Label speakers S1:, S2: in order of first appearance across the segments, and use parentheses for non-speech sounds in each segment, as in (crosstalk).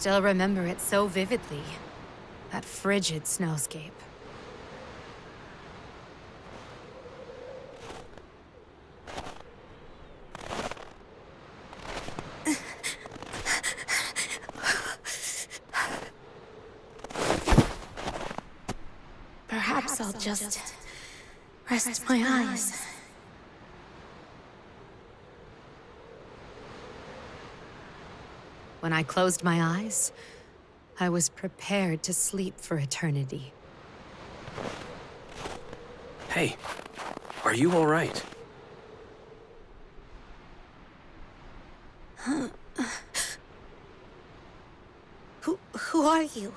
S1: still remember it so vividly. That frigid snowscape.
S2: Perhaps I'll just rest my eyes.
S1: When I closed my eyes, I was prepared to sleep for eternity.
S3: Hey, are you all right? (sighs)
S2: Who, who are you?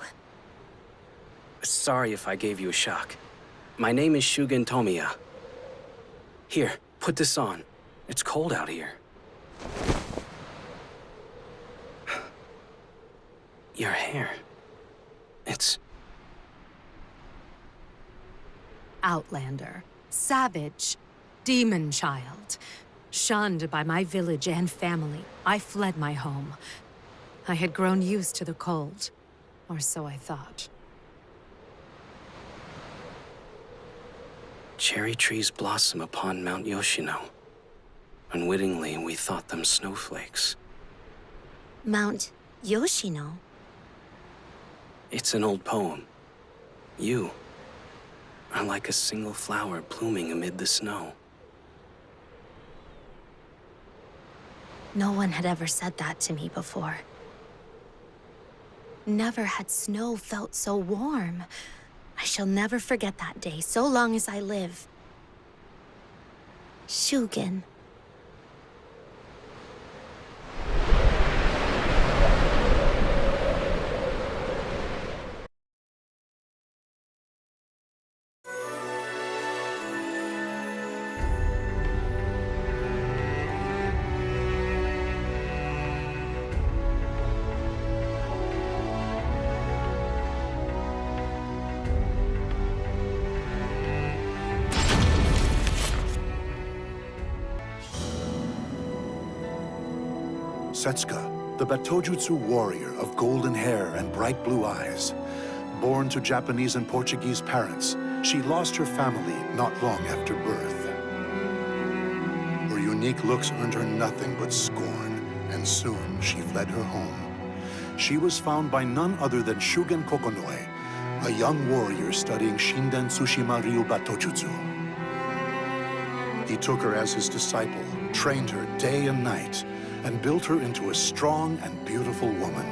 S3: Sorry if I gave you a shock. My name is Shugen Tomiya. Here, put this on. It's cold out here. Your hair. It's...
S1: Outlander. Savage. Demon child. Shunned by my village and family, I fled my home. I had grown used to the cold. Or so I thought.
S3: Cherry trees blossom upon Mount Yoshino. Unwittingly, we thought them snowflakes.
S2: Mount Yoshino?
S3: It's an old poem. You are like a single flower blooming amid the snow.
S2: No one had ever said that to me before. Never had snow felt so warm. I shall never forget that day, so long as I live. Shugen.
S4: Setsuka, the Batojutsu warrior of golden hair and bright blue eyes. Born to Japanese and Portuguese parents, she lost her family not long after birth. Her unique looks earned her nothing but scorn, and soon she fled her home. She was found by none other than Shugen Kokonoe, a young warrior studying Shinden Tsushima Ryu Batojutsu. He took her as his disciple, trained her day and night, and built her into a strong and beautiful woman.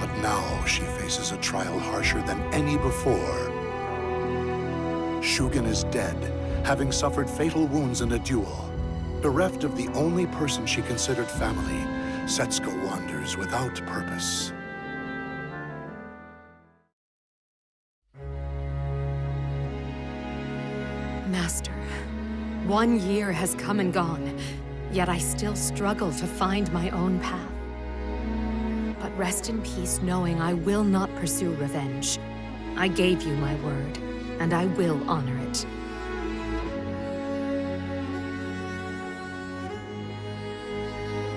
S4: But now she faces a trial harsher than any before. Shugen is dead, having suffered fatal wounds in a duel. Bereft of the only person she considered family, Setsuka wanders without purpose.
S1: Master, one year has come and gone, yet I still struggle to find my own path. But rest in peace knowing I will not pursue revenge. I gave you my word, and I will honor it.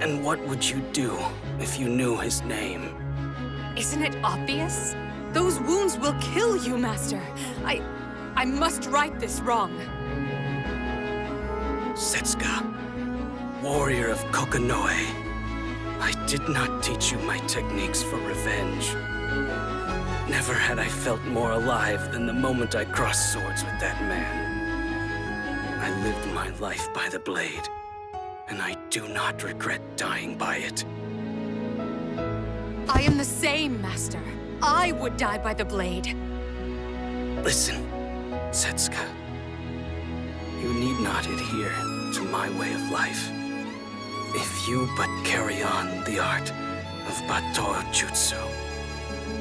S3: And what would you do if you knew his name?
S1: Isn't it obvious? Those wounds will kill you, Master. I... I must right this wrong.
S3: Setsuka, warrior of Kokonoe. I did not teach you my techniques for revenge. Never had I felt more alive than the moment I crossed swords with that man. I lived my life by the blade, and I do not regret dying by it.
S1: I am the same, Master. I would die by the blade.
S3: Listen, Setsuka. You need not adhere to my way of life. If you but carry on the art of Bato Jutsu,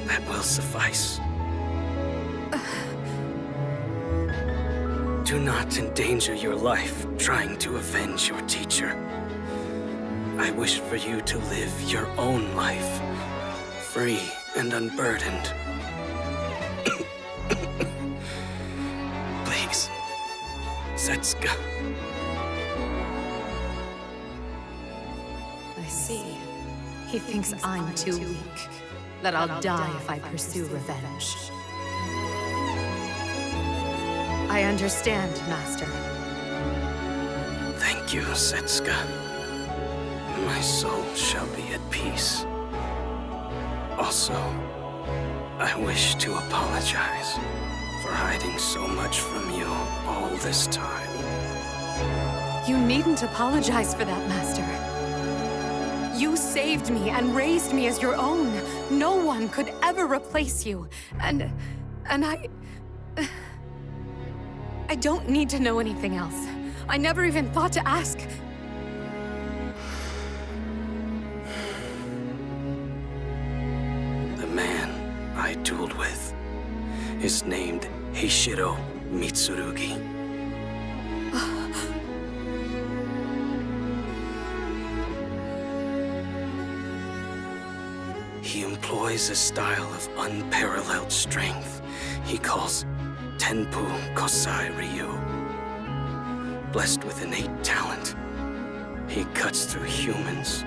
S3: that will suffice. Do not endanger your life trying to avenge your teacher. I wish for you to live your own life, free and unburdened. (coughs) Please, Setsuka.
S1: He thinks I'm too weak, that I'll die if I pursue revenge. I understand, Master.
S3: Thank you, Setsuka. My soul shall be at peace. Also, I wish to apologize for hiding so much from you all this time.
S1: You needn't apologize for that, Master. You saved me and raised me as your own. No one could ever replace you. And... and I... I don't need to know anything else. I never even thought to ask.
S3: The man I dueled with is named Heishiro Mitsurugi. Employs a style of unparalleled strength he calls Tenpu Kosai Ryu. Blessed with innate talent, he cuts through humans,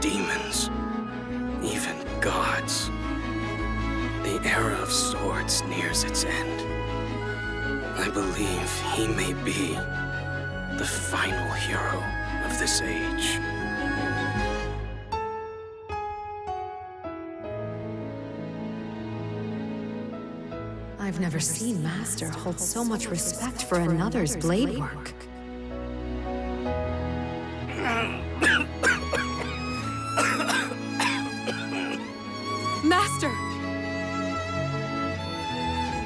S3: demons, even gods. The era of swords nears its end. I believe he may be the final hero of this age.
S1: I've never seen Master hold so much respect for another's blade work. Master!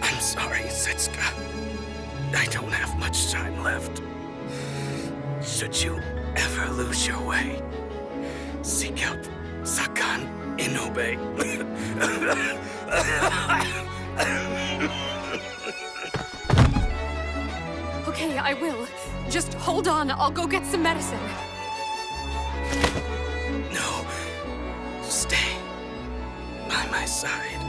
S3: I'm sorry, Setsuka. I don't have much time left. Should you ever lose your way, seek out Sakan Inobe. (laughs)
S1: hold on, I'll go get some medicine.
S3: no, stay by my side.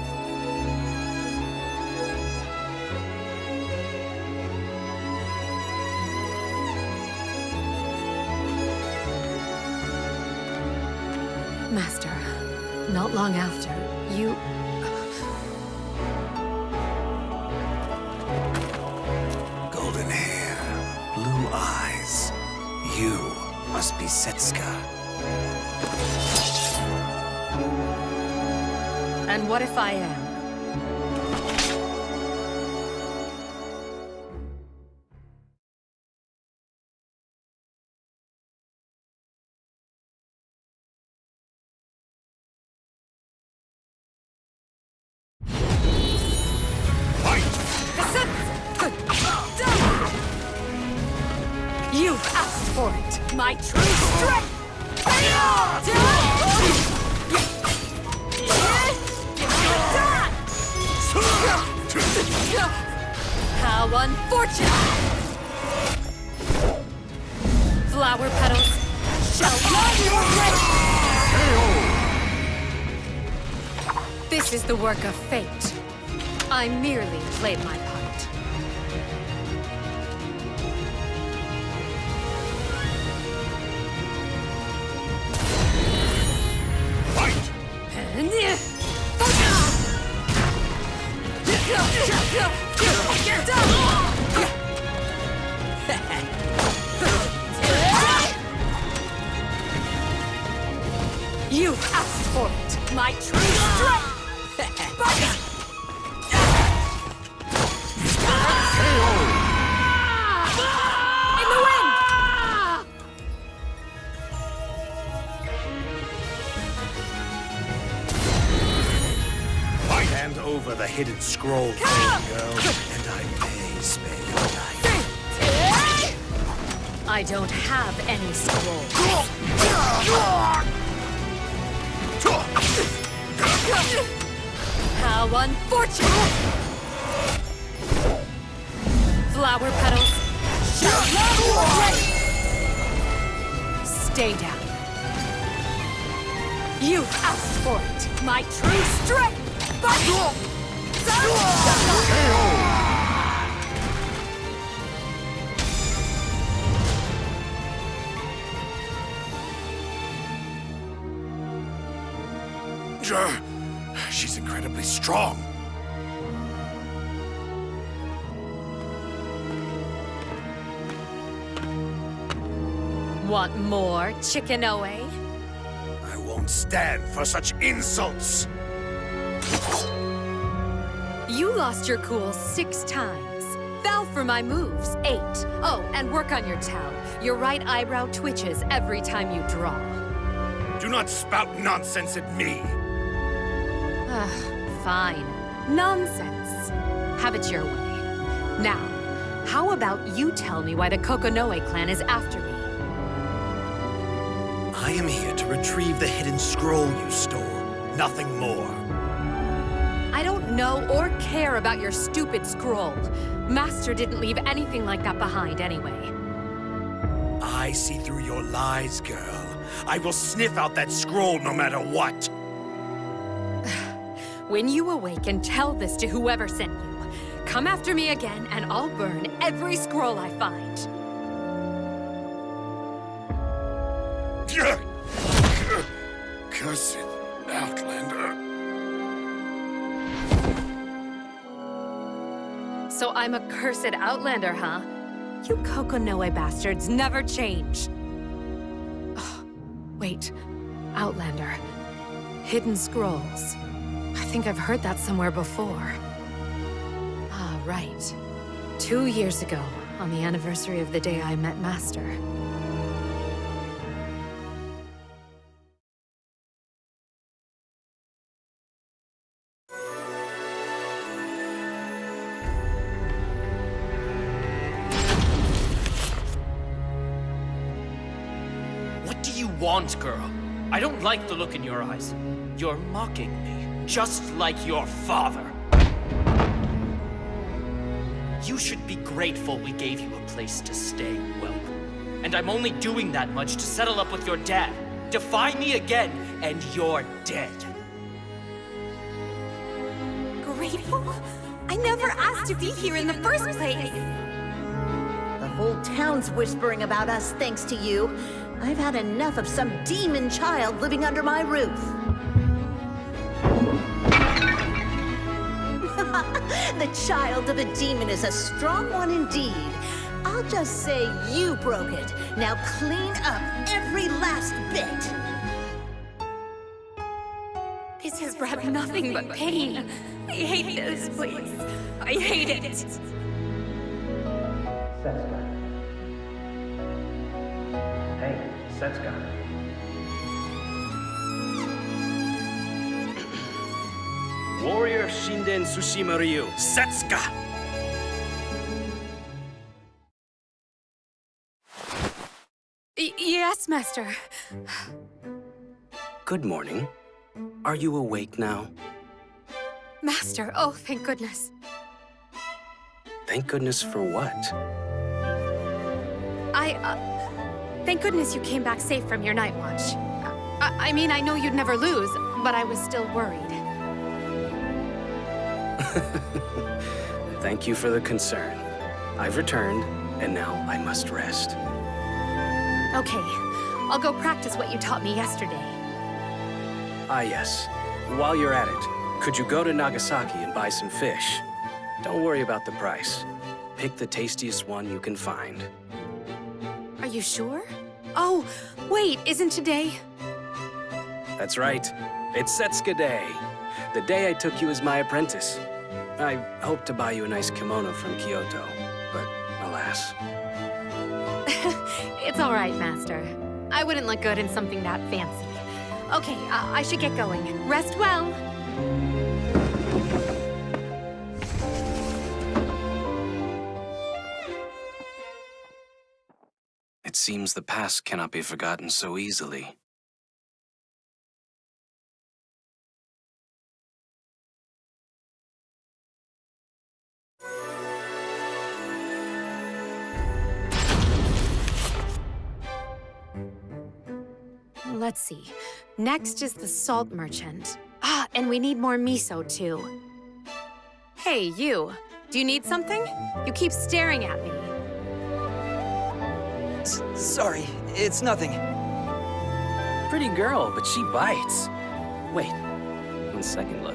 S1: Master, not long after, And what if I am? How unfortunate! Flower petals shall your way! This is the work of fate. I merely played my You asked for it, my true strength!
S5: Hidden scroll, Flame girl, and I may spare your life.
S1: I don't have any scrolls. How unfortunate! Flower petals! Stay down. You've asked for it, my true strength!
S5: soldier. She's incredibly strong.
S1: Want more, Chickenoe?
S5: I won't stand for such insults.
S1: You lost your cool six times. Fell for my moves, eight. Oh, and work on your towel. Your right eyebrow twitches every time you draw.
S5: Do not spout nonsense at me.
S1: Ugh, fine. Nonsense. Have it your way. Now, how about you tell me why the Kokonoe clan is after me?
S5: I am here to retrieve the hidden scroll you stole. Nothing more.
S1: Know or care about your stupid scroll. Master didn't leave anything like that behind anyway.
S5: I see through your lies, girl. I will sniff out that scroll no matter what. (sighs)
S1: When you awaken, tell this to whoever sent you. Come after me again, and I'll burn every scroll I find. (laughs)
S5: Cursed Outlander.
S1: So I'm a cursed outlander, huh? You Kokonoe bastards never change. Oh, wait. Outlander. Hidden Scrolls. I think I've heard that somewhere before. Ah, right. Two years ago, on the anniversary of the day I met Master.
S6: Do girl? I don't like the look in your eyes. You're mocking me, just like your father. You should be grateful we gave you a place to stay, Whelp. And I'm only doing that much to settle up with your dad. Defy me again, and you're dead.
S2: Grateful? I never asked to be here in the first place.
S7: The whole town's whispering about us thanks to you. I've had enough of some demon child living under my roof. (laughs) the child of a demon is a strong one indeed. I'll just say you broke it. Now clean up every last bit.
S1: This has brought nothing but pain. I hate this place. I hate it.
S8: Hey, (clears throat)
S3: Warrior Shinden Tsushima Ryu, Setsuka!
S1: Y yes, Master.
S3: Good morning. Are you awake now?
S1: Master, oh, thank goodness.
S3: Thank goodness for what?
S1: I, uh, thank goodness you came back safe from your night watch. I, I mean, I know you'd never lose, but I was still worried. (laughs)
S3: Thank you for the concern. I've returned, and now I must rest.
S1: Okay, I'll go practice what you taught me yesterday.
S3: Ah, yes. While you're at it, could you go to Nagasaki and buy some fish? Don't worry about the price. Pick the tastiest one you can find.
S1: Are you sure? Oh, wait, isn't today?
S3: That's right. It's Setsuka Day. The day I took you as my apprentice. I hoped to buy you a nice kimono from Kyoto, but alas. (laughs)
S1: It's all right, Master. I wouldn't look good in something that fancy. Okay, I, I should get going. Rest well.
S3: Seems the past cannot be forgotten so easily.
S1: Let's see. Next is the salt merchant. Ah, and we need more miso, too. Hey, you. Do you need something? You keep staring at me.
S9: S sorry, it's nothing.
S3: Pretty girl, but she bites. Wait, one second look.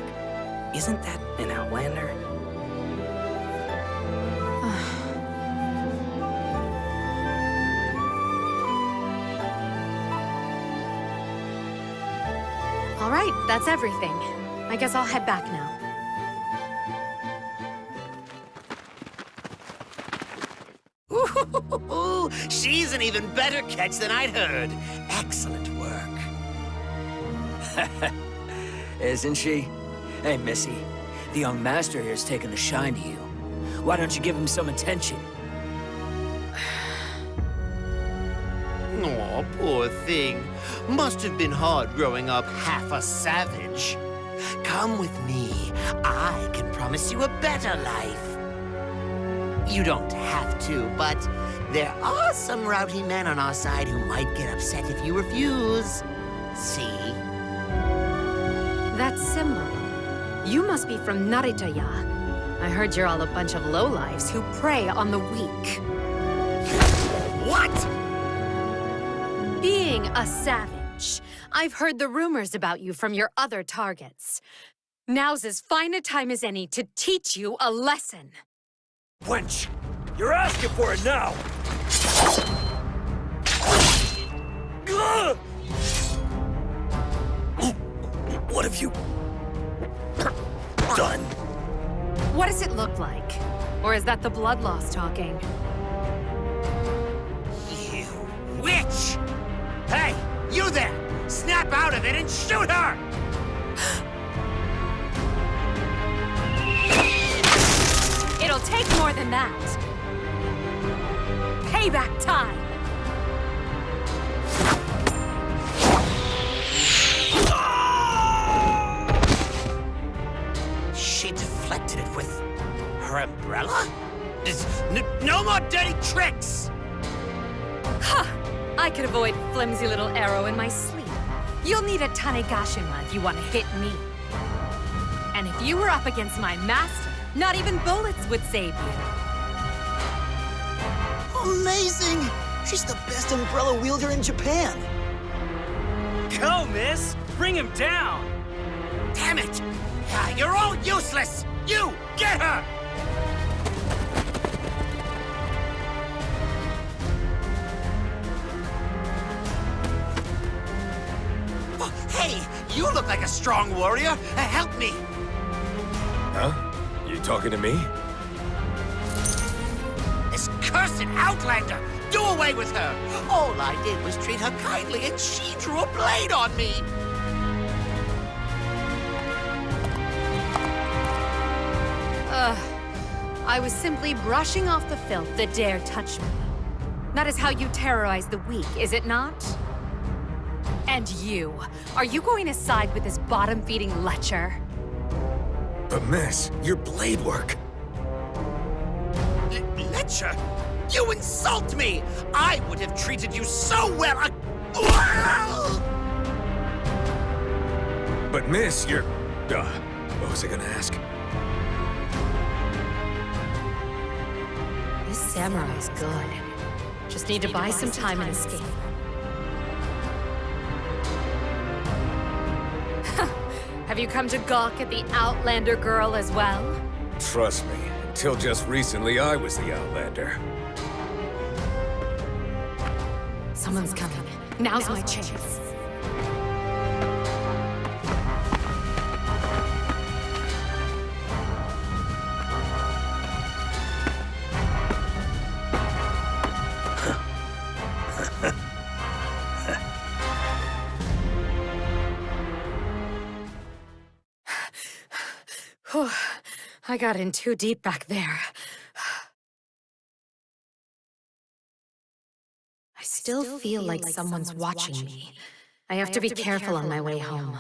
S3: Isn't that an Outlander? (sighs)
S1: All right, that's everything. I guess I'll head back now.
S5: Ooh, (laughs) (laughs) she's an even better catch than I'd heard. Excellent work. (laughs)
S9: Isn't she? Hey, Missy. The young master here's taken a shine to you. Why don't you give him some attention? (sighs)
S5: Aw, poor thing. Must have been hard growing up half a savage. Come with me. I can promise you a better life. You don't have to, but there are some rowdy men on our side who might get upset if you refuse. See?
S1: That symbol. You must be from Naritaya. I heard you're all a bunch of lowlifes who prey on the weak.
S5: What?
S1: Being a savage, I've heard the rumors about you from your other targets. Now's as fine a time as any to teach you a lesson.
S9: Wench! You're asking for it now! What have you... done?
S1: What does it look like? Or is that the blood loss talking?
S5: You witch! Hey, you there! Snap out of it and shoot her!
S1: It'll take more than that. Payback time!
S5: She deflected it with her umbrella? No more dirty tricks!
S1: Ha! I could avoid flimsy little arrow in my sleep. You'll need a Tanegashima if you want to hit me. And if you were up against my master, not even bullets would save you.
S10: Amazing! She's the best umbrella wielder in Japan.
S6: Go, miss! Bring him down!
S5: Damn it! Ah, You're all useless! You, get her! Oh, Hey, you look like a strong warrior. Uh, Help me!
S11: Huh? You talking to me?
S5: This cursed Outlander! Do away with her! All I did was treat her kindly, and she drew a blade on me!
S1: Ugh. I was simply brushing off the filth that dare touch me. That is how you terrorize the weak, is it not? And you, are you going to side with this bottom-feeding lecher?
S11: But miss, your blade work.
S5: L Letcher, you insult me! I would have treated you so well! I...
S11: But miss, you're... Uh, what was I gonna ask?
S1: This samurai's good. Just need to buy some time and escape. (laughs) Have you come to gawk at the Outlander girl as well?
S11: Trust me, until just recently I was the Outlander.
S1: Someone's coming. Now's my chance. (sighs) I got in too deep back there. Still feel like someone's watching me. I have to be careful on my way home.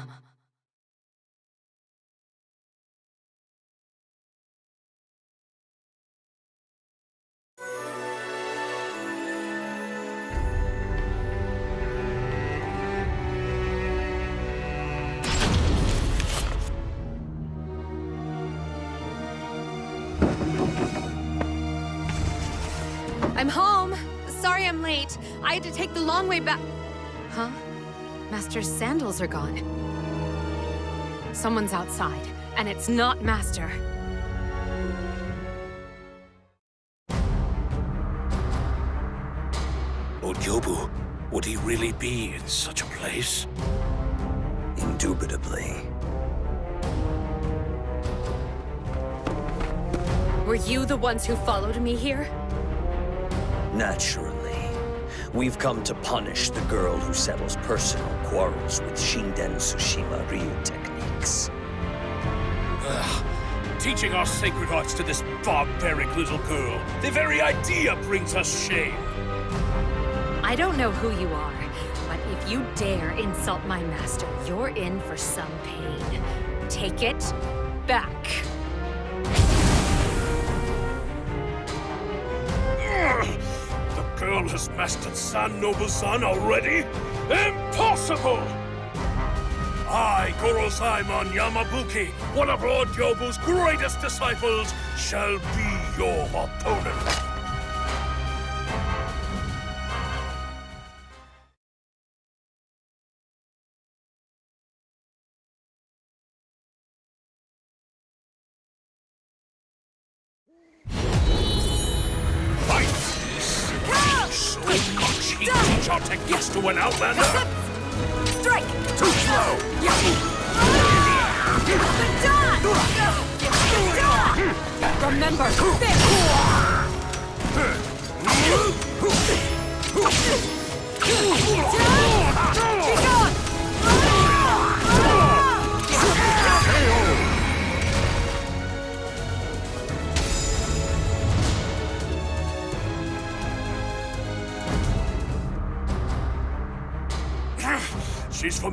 S1: Sorry I'm late. I had to take the long way back. Huh? Master's sandals are gone. Someone's outside, and it's not Master.
S11: Ojobu, would he really be in such a place?
S9: Indubitably.
S1: Were you the ones who followed me here?
S9: Naturally. We've come to punish the girl who settles personal quarrels with Shinden Tsushima Ryu techniques.
S11: Ugh. Teaching our sacred arts to this barbaric little girl. The very idea brings us shame.
S1: I don't know who you are, but if you dare insult my master, you're in for some pain. Take it back.
S11: Has mastered San Nobu-san already? Impossible! I, Gorozaimon Yamabuki, one of Lord Gyobu's greatest disciples, shall be your opponent.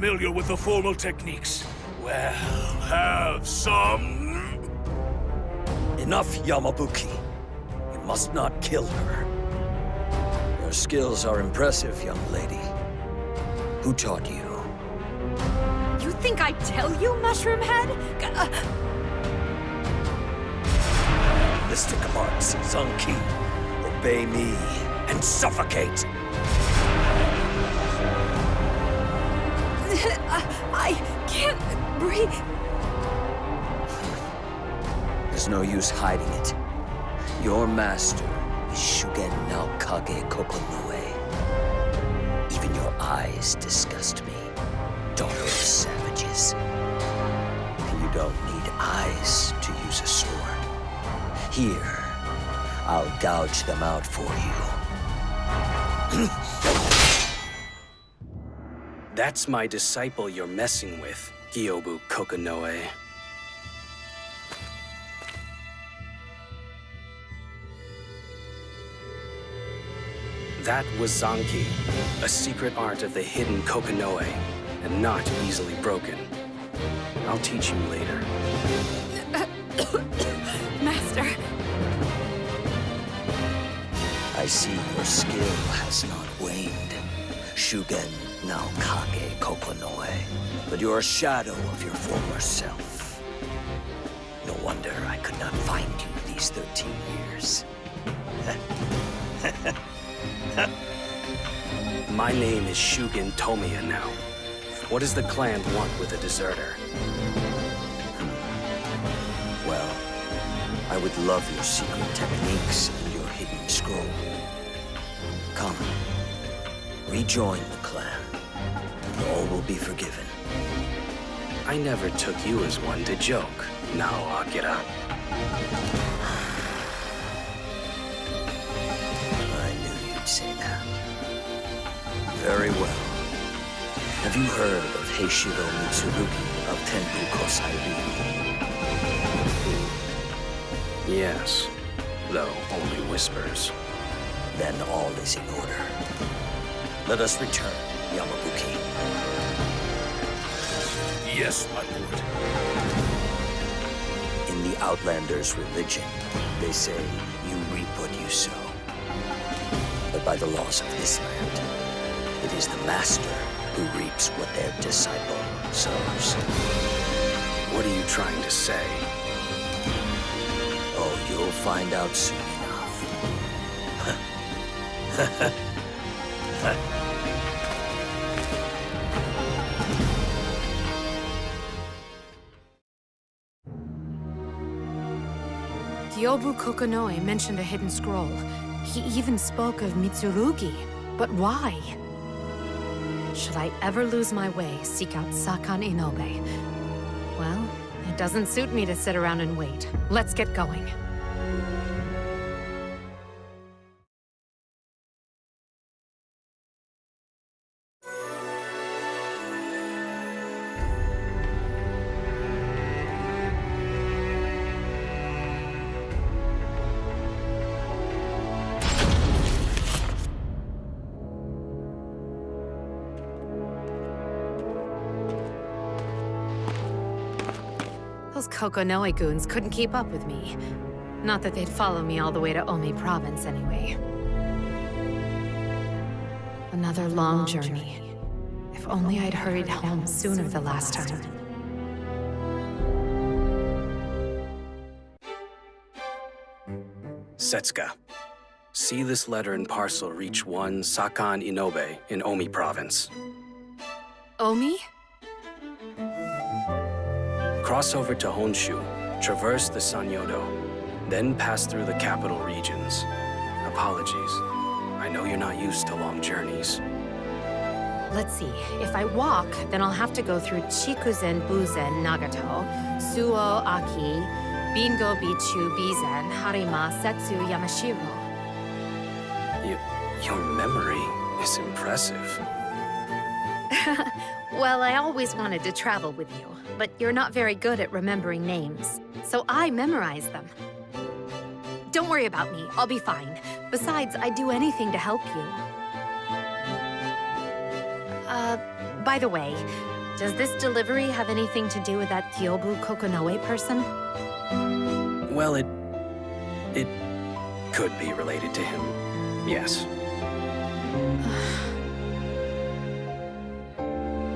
S11: Familiar with the formal techniques. Well, have some...
S9: Enough, Yamabuki. You must not kill her. Your skills are impressive, young lady. Who taught you?
S1: You think I'd tell you, Mushroom Head? G- uh,
S9: Mystic arts, Zanki. Obey me and suffocate.
S1: I can't breathe.
S9: There's no use hiding it. Your master is Shugen Naokage Kokonoe. Even your eyes disgust me, daughter of savages. And you don't need eyes to use a sword. Here, I'll gouge them out for you. (clears throat)
S3: That's my disciple you're messing with, Gyobu Kokonoe. That was Zanki, a secret art of the hidden Kokonoe, and not easily broken. I'll teach you later. (coughs)
S1: Master,
S9: I see your skill has not waned. Shugen Naokage Kokonoe. But you're a shadow of your former self. No wonder I could not find you these 13 years. (laughs)
S3: My name is Shugen Tomiya now. What does the clan want with a deserter?
S9: Well, I would love your secret techniques and your hidden scroll. Come, rejoin the clan, will be forgiven.
S3: I never took you as one to joke. Now, Akira.
S9: I knew you'd say that. Very well. Have you heard of Heishiro Mitsurugi of Tenpu Kosai Ryu?
S3: Yes, though only whispers.
S9: Then all is in order. Let us return, Yamabuki.
S11: Yes, my lord.
S9: In the Outlander's religion, they say you reap what you sow. But by the laws of this land, it is the master who reaps what their disciple sows.
S3: What are you trying to say?
S9: Oh, you'll find out soon enough. (laughs) (laughs)
S1: Gyobu Kokonoe mentioned a hidden scroll. He even spoke of Mitsurugi. But why? Should I ever lose my way, seek out Sakan Inobe. Well, it doesn't suit me to sit around and wait. Let's get going. Kokonoe goons couldn't keep up with me. Not that they'd follow me all the way to Omi province anyway. Another long journey. If only I'd hurried home sooner the last time.
S3: Setsuka, see this letter and parcel reach one Sakan Inobe in Omi province.
S1: Omi?
S3: Cross over to Honshu, traverse the Sanyodo, then pass through the capital regions. Apologies. I know you're not used to long journeys.
S1: Let's see. If I walk, then I'll have to go through Chikuzen Buzen Nagato, Suo Aki, Bingo Bichu Bizen, Harima Setsu Yamashiro.
S3: You, your memory is impressive. (laughs)
S1: well, I always wanted to travel with you, but you're not very good at remembering names, so I memorize them. Don't worry about me, I'll be fine. Besides, I'd do anything to help you. Uh, by the way, does this delivery have anything to do with that Gyobu Kokonoe person?
S3: Well, it... it could be related to him. Yes. (sighs)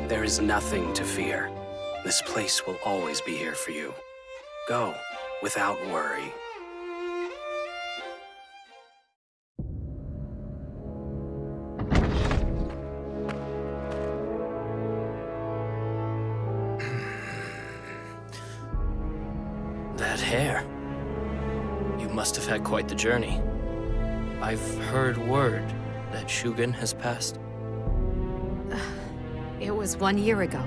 S3: There is nothing to fear. This place will always be here for you. Go, without worry. (sighs)
S6: That hair. You must have had quite the journey. I've heard word that Shugen has passed. (sighs)
S1: It was one year ago.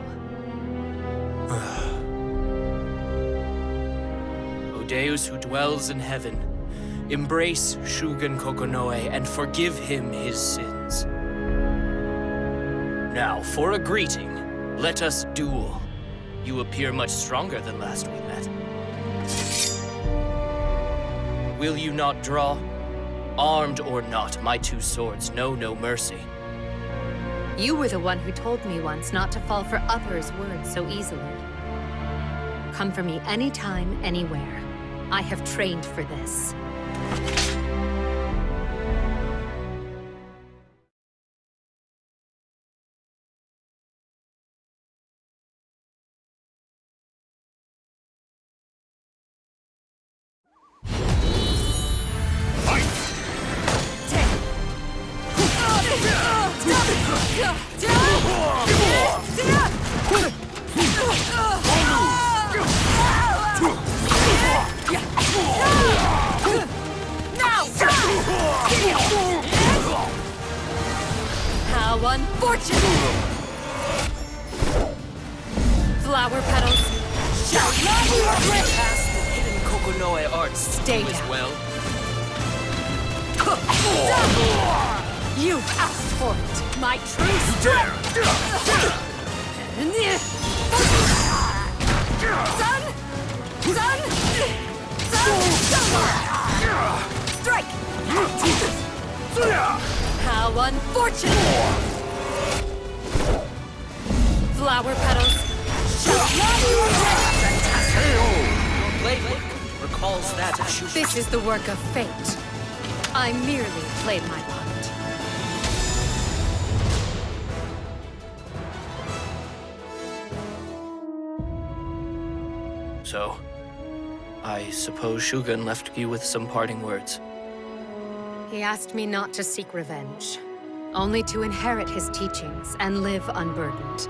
S6: Deus who dwells in heaven, embrace Shugen Kokonoe and forgive him his sins. Now, for a greeting, let us duel. You appear much stronger than last we met. Will you not draw? Armed or not, my two swords know no mercy.
S1: You were the one who told me once not to fall for others' words so easily. Come for me anytime, anywhere. I have trained for this.
S6: Suppose Shugen left you with some parting words.
S1: He asked me not to seek revenge, only to inherit his teachings and live unburdened.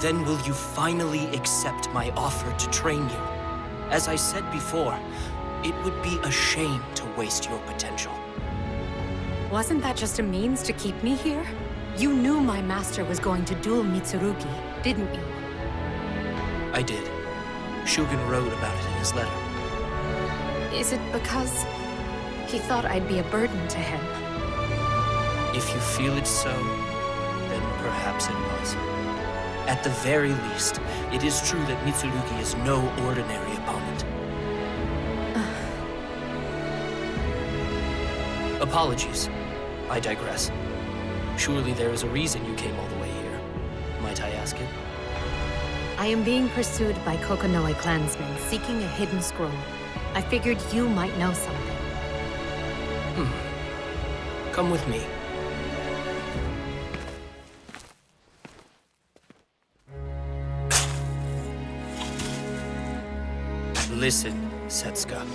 S6: Then will you finally accept my offer to train you? As I said before, It would be a shame to waste your potential.
S1: Wasn't that just a means to keep me here? You knew my master was going to duel Mitsurugi, didn't you?
S6: I did. Shugen wrote about it in his letter.
S1: Is it because he thought I'd be a burden to him?
S6: If you feel it so, then perhaps it was. At the very least, it is true that Mitsurugi is no ordinary opponent. (sighs) Apologies. I digress. Surely there is a reason you came all the way here. Might I ask it?
S1: I am being pursued by Kokonoe clansmen seeking a hidden scroll. I figured you might know something.
S6: Hmm. Come with me. Listen, Setsuka.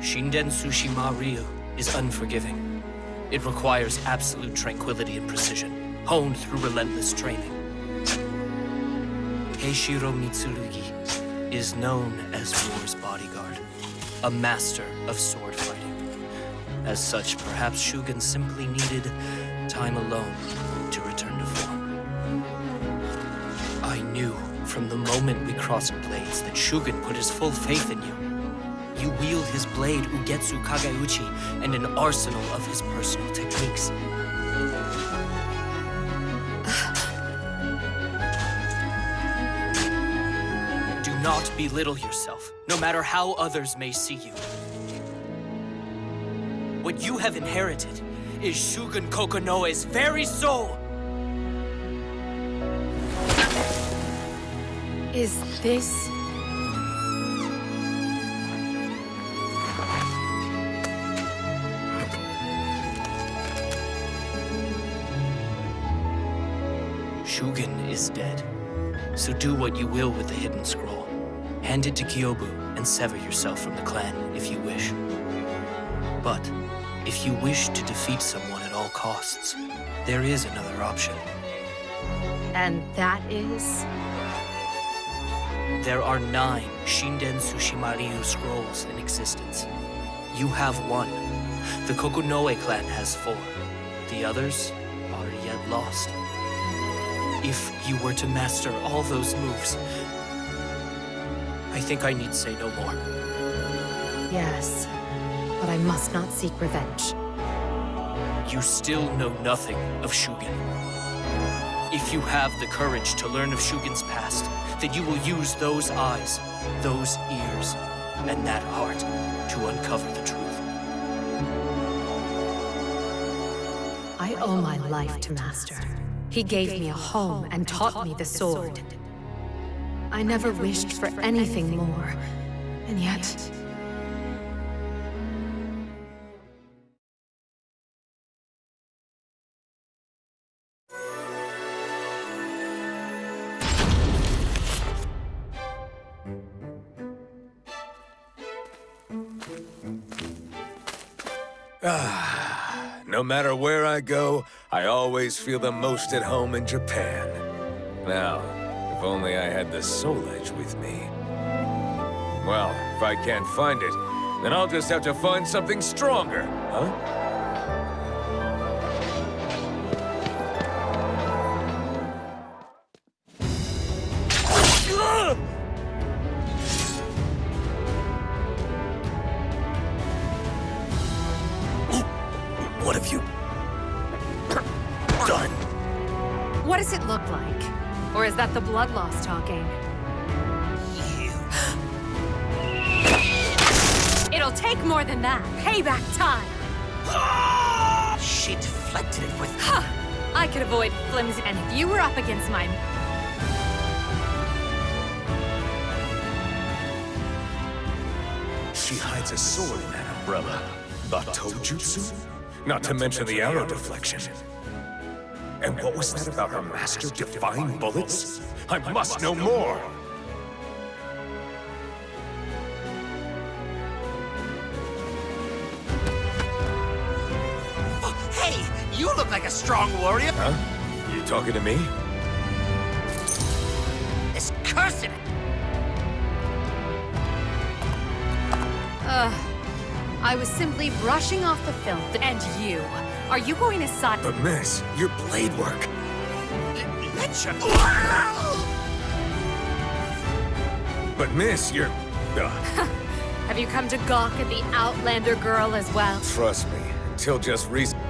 S6: Shinden Tsushima Ryu is unforgiving. It requires absolute tranquility and precision, honed through relentless training. Heishiro Mitsurugi is known as War's bodyguard, a master of sword fighting. As such, perhaps Shugen simply needed time alone to return to form. I knew from the moment we crossed blades that Shugen put his full faith in you. You wield his blade Ugetsu Kageuchi and an arsenal of his personal techniques. Not belittle yourself, no matter how others may see you. What you have inherited is Shugen Kokonoe's very soul!
S1: Is this...
S6: Shugen is dead. So do what you will with the hidden scroll. Hand it to Gyobu and sever yourself from the clan if you wish. But if you wish to defeat someone at all costs, there is another option.
S1: And that is...
S6: There are nine Shinden Tsushima Ryu scrolls in existence. You have one. The Kokonoe clan has four. The others are yet lost. If you were to master all those moves, I think I need say no more.
S1: Yes, but I must not seek revenge.
S6: You still know nothing of Shugen. If you have the courage to learn of Shugen's past, then you will use those eyes, those ears, and that heart to uncover the truth.
S1: I owe my life to Master. He gave me a home and taught me the sword. I never wished for anything more, and yet...
S12: Ah, no matter where I go, I always feel the most at home in Japan. Now, if only I had the Soul Edge with me. Well, if I can't find it, then I'll just have to find something stronger, huh? Batojutsu? Not to mention the arrow deflection. And what was that about her master defying bullets? I must know more!
S5: Oh, hey, you look like a strong warrior.
S12: Huh? You talking to me?
S1: I was simply brushing off the filth, and you. Are you going to side-
S12: But miss, your blade work.
S5: Let's
S12: But miss, you're... Ugh, (laughs)
S1: Have you come to gawk at the Outlander girl as well?
S12: trust me, until just recently...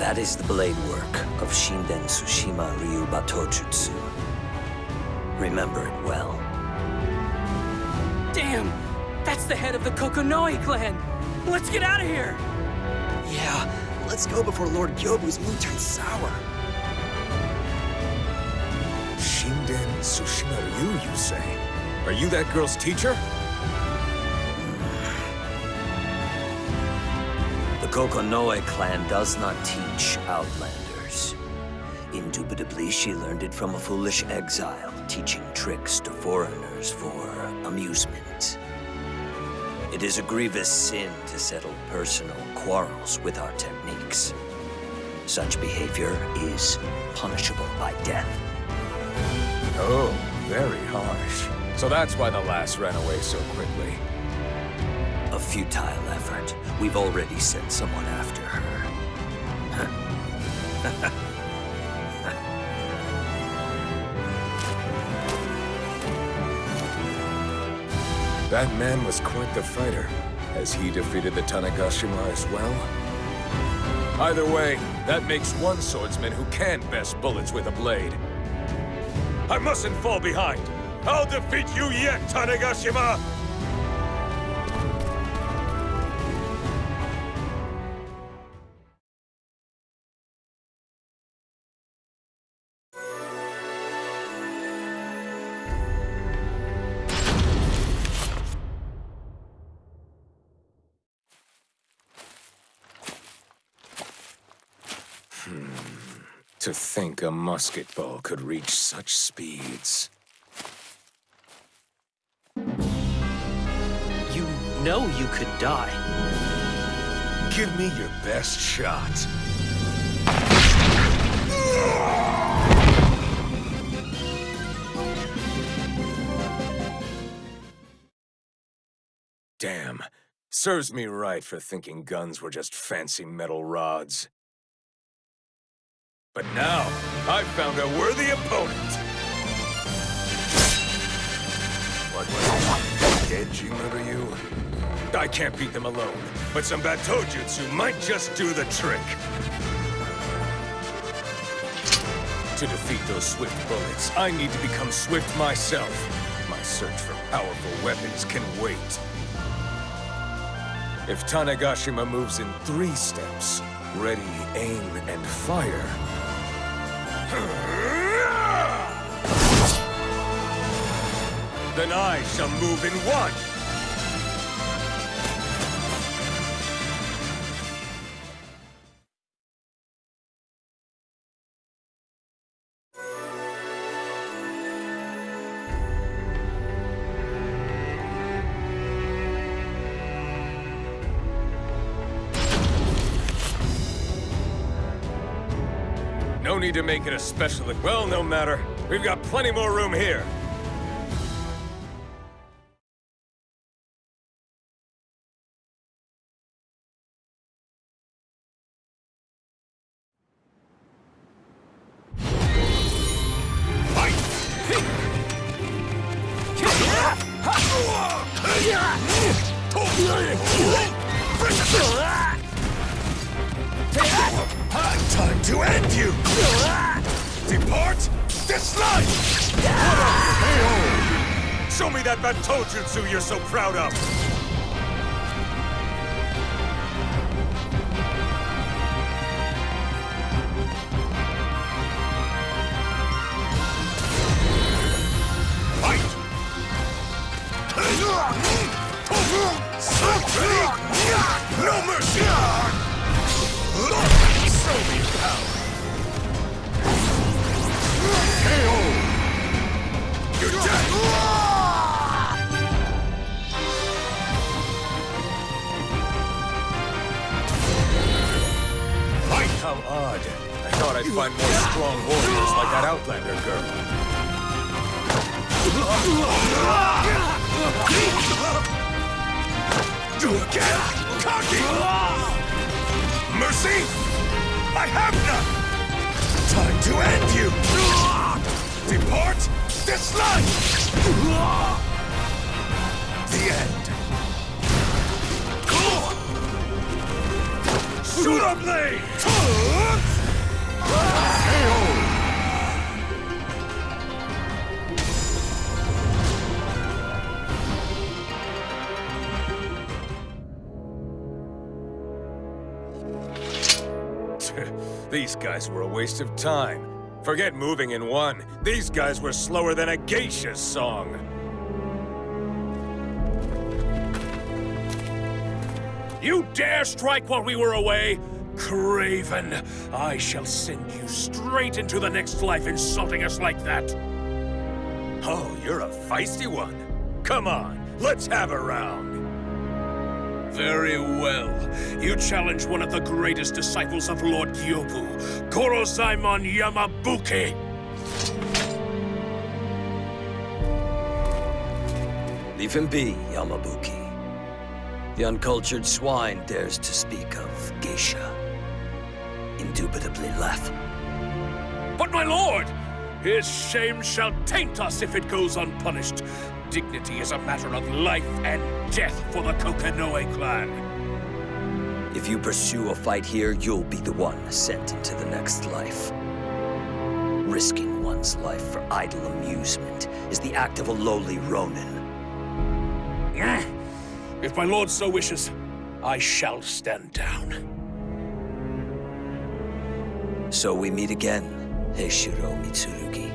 S9: That is the blade work of Shinden Tsushima Ryu Batojutsu. Remember it well.
S6: Damn! That's the head of the Kokonoe clan! Let's get out of here!
S10: Yeah, let's go before Lord Gyobu's mood turns sour.
S12: Shinden Tsushima Ryu, you say? Are you that girl's teacher?
S9: The Kokonoe clan does not teach Outlanders. Indubitably, she learned it from a foolish exile, teaching tricks to foreigners for amusement. It is a grievous sin to settle personal quarrels with our techniques. Such behavior is punishable by death.
S12: Oh, very harsh. So that's why the lass ran away so quickly.
S9: A futile effort. We've already sent someone after her. (laughs)
S12: That man was quite the fighter. Has he defeated the Tanegashima as well? Either way, that makes one swordsman who can best bullets with a blade. I mustn't fall behind! I'll defeat you yet, Tanegashima! A musket ball could reach such speeds.
S6: You know you could die.
S12: Give me your best shot. Damn. Serves me right for thinking guns were just fancy metal rods. But now, I've found a worthy opponent! What was it? Genji you? I can't beat them alone, but some Batojutsu might just do the trick. To defeat those swift bullets, I need to become swift myself. My search for powerful weapons can wait. If Tanegashima moves in three steps, ready, aim, and fire, then I shall move in one. To make it a special... Well, no matter. We've got plenty more room here. Time to end you! Depart this life! Show me that Batojutsu you're so proud of! Fight! No mercy! Odd. I thought I'd find more strong warriors like that Outlander girl. Again! Cocky! Mercy? I have none! Time to end you! Depart this life! The end. Shoot up blade! These guys were a waste of time. Forget moving in one. These guys were slower than a geisha's song.
S11: You dare strike while we were away? Craven, I shall send you straight into the next life insulting us like that.
S12: Oh, you're a feisty one. Come on, let's have a round.
S11: Very well. You challenge one of the greatest disciples of Lord Gyobu, Gorozaimon Yamabuki.
S9: Leave him be, Yamabuki. The uncultured swine dares to speak of geisha. Indubitably laughable.
S11: But my lord! His shame shall taint us if it goes unpunished. Dignity is a matter of life and death for the Kokonoe clan.
S9: If you pursue a fight here, you'll be the one sent into the next life. Risking one's life for idle amusement is the act of a lowly Ronin.
S11: If my lord so wishes, I shall stand down.
S9: So we meet again, Heishiro Mitsurugi.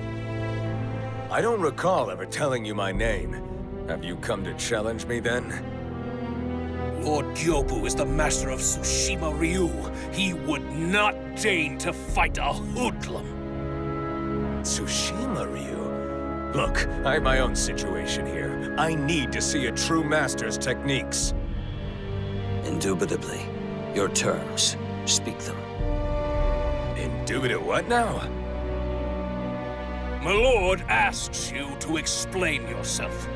S12: I don't recall ever telling you my name. Have you come to challenge me then?
S11: Lord Gyobu is the master of Tsushima Ryu. He would not deign to fight a hoodlum.
S12: Tsushima Ryu? Look, I have my own situation here. I need to see a true master's techniques.
S9: Indubitably. Your terms. Speak them.
S12: Indubitable what now?
S11: My lord asks you to explain yourself.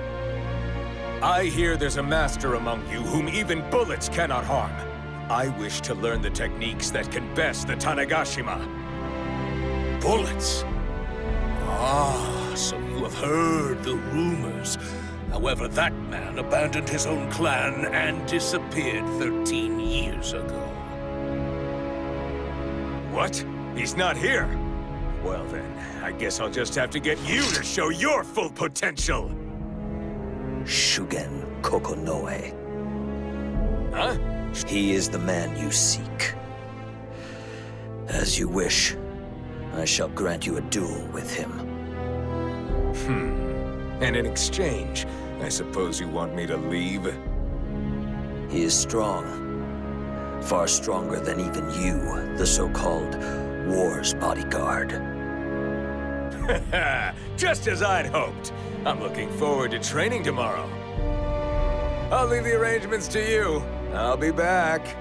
S12: I hear there's a master among you whom even bullets cannot harm. I wish to learn the techniques that can best the Tanegashima.
S11: Bullets? Ah, you have heard the rumors. However, that man abandoned his own clan and disappeared 13 years ago.
S12: What? He's not here? Well then, I guess I'll just have to get you to show your full potential!
S9: Shugen Kokonoe.
S12: Huh?
S9: He is the man you seek. As you wish, I shall grant you a duel with him.
S12: Hmm. And in exchange, I suppose you want me to leave?
S9: He is strong. Far stronger than even you, the so-called War's bodyguard. (laughs)
S12: Just as I'd hoped. I'm looking forward to training tomorrow. I'll leave the arrangements to you. I'll be back.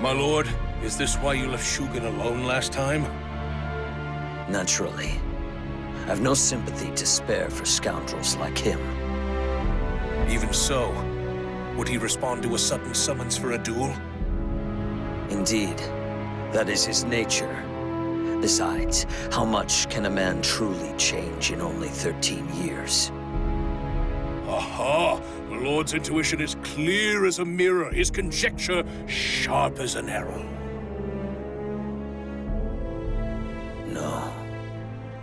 S11: My lord, is this why you left Shugen alone last time?
S9: Naturally. I've no sympathy to spare for scoundrels like him.
S11: Even so, would he respond to a sudden summons for a duel?
S9: Indeed. That is his nature. Besides, how much can a man truly change in only 13 years?
S11: Aha! The Lord's intuition is clear as a mirror, his conjecture sharp as an arrow.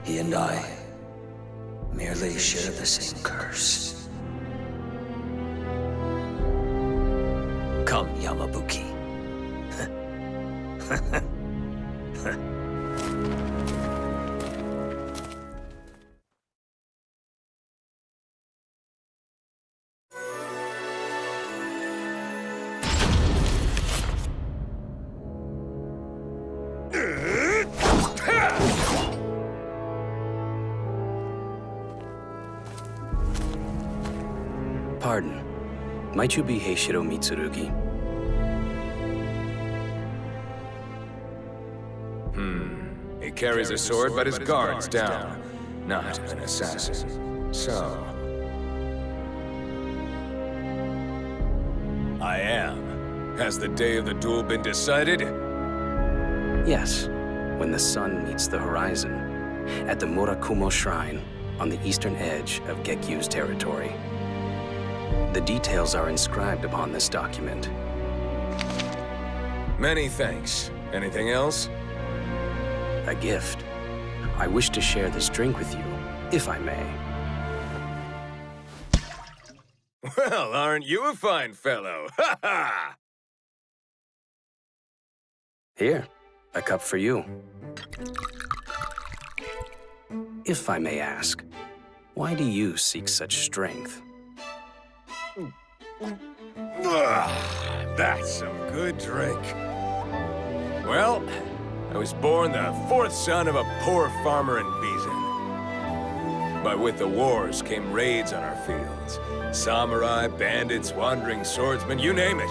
S9: He and I merely share the same curse. Come, Yamabuki. (laughs)
S3: Pardon. Might you be Heishiro Mitsurugi?
S12: Hmm. He carries a sword, but his guard's down. Not an assassin. So... I am. Has the day of the duel been decided?
S3: Yes, when the sun meets the horizon, at the Murakumo Shrine, on the eastern edge of Gekyu's territory. The details are inscribed upon this document.
S12: Many thanks. Anything else?
S3: A gift. I wish to share this drink with you, if I may.
S12: Well, aren't you a fine fellow? (laughs) Ha ha!
S3: Here, a cup for you. If I may ask, why do you seek such strength?
S12: That's some good drink. Well, I was born the fourth son of a poor farmer in Bizen. But with the wars came raids on our fields. Samurai, bandits, wandering swordsmen, you name it.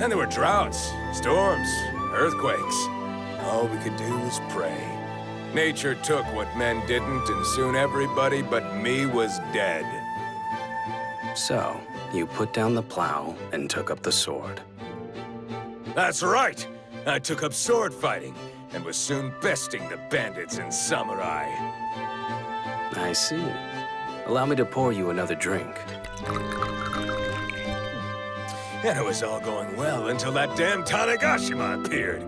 S12: And there were droughts, storms, earthquakes. All we could do was pray. Nature took what men didn't, and soon everybody but me was dead.
S3: So, you put down the plow and took up the sword.
S12: That's right! I took up sword fighting, and was soon besting the bandits and samurai.
S3: I see. Allow me to pour you another drink.
S12: And it was all going well until that damn Tanegashima appeared.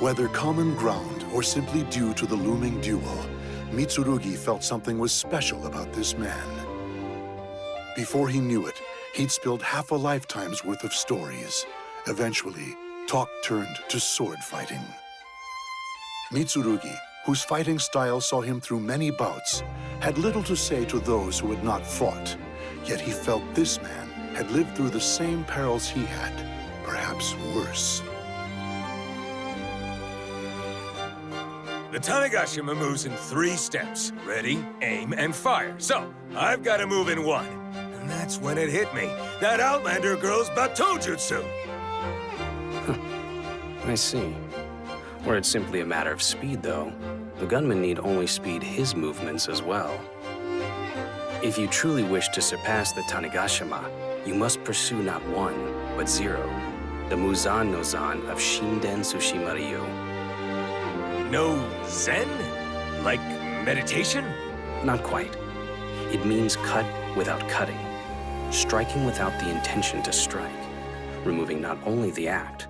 S4: Whether common ground or simply due to the looming duel, Mitsurugi felt something was special about this man. Before he knew it, he'd spilled half a lifetime's worth of stories. Eventually, talk turned to sword fighting. Mitsurugi, whose fighting style saw him through many bouts, had little to say to those who had not fought. Yet he felt this man had lived through the same perils he had, perhaps worse.
S12: The Tanegashima moves in three steps. Ready, aim, and fire. So, I've got to move in one. And that's when it hit me. That Outlander girl's Batojutsu!
S3: I see. Were it simply a matter of speed, though, the gunman need only speed his movements as well. If you truly wish to surpass the Tanegashima, you must pursue not one, but zero. The Muzan no Zan of Shinden Tsushima Ryu.
S12: No zen? Like meditation?
S3: Not quite. It means cut without cutting. Striking without the intention to strike. Removing not only the act,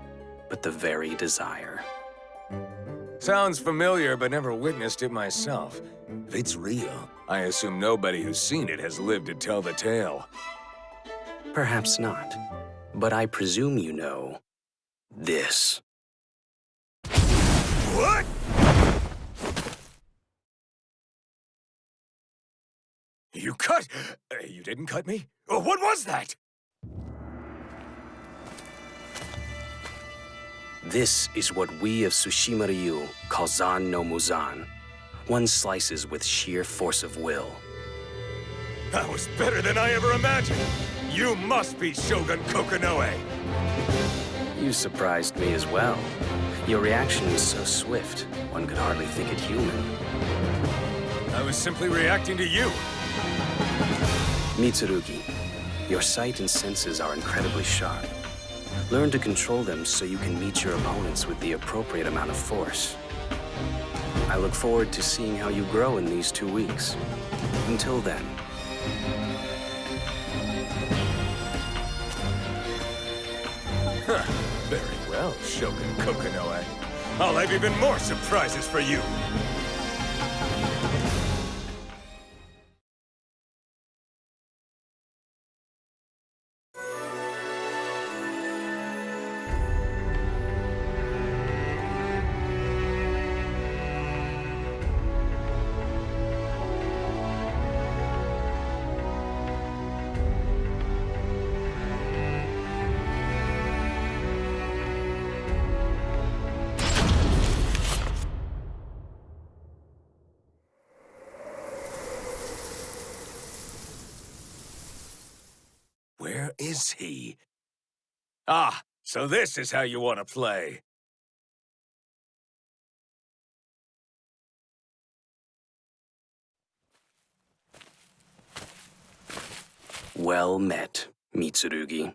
S3: but the very desire.
S12: Sounds familiar, but never witnessed it myself. If it's real, I assume nobody who's seen it has lived to tell the tale.
S3: Perhaps not. But I presume you know... this.
S12: What? You cut? Uh, you didn't cut me? Uh, what was that?
S3: This is what we of Tsushima Ryu call Zan no Muzan. One slices with sheer force of will.
S12: That was better than I ever imagined! You must be Shugen Kokonoe!
S3: You surprised me as well. Your reaction was so swift, one could hardly think it human.
S12: I was simply reacting to you.
S3: Mitsurugi, your sight and senses are incredibly sharp. Learn to control them so you can meet your opponents with the appropriate amount of force. I look forward to seeing how you grow in these two weeks. Until then.
S12: Very well, Shugen Kokonoe. I'll have even more surprises for you. he? Ah, so this is how you want to play.
S3: Well met, Mitsurugi.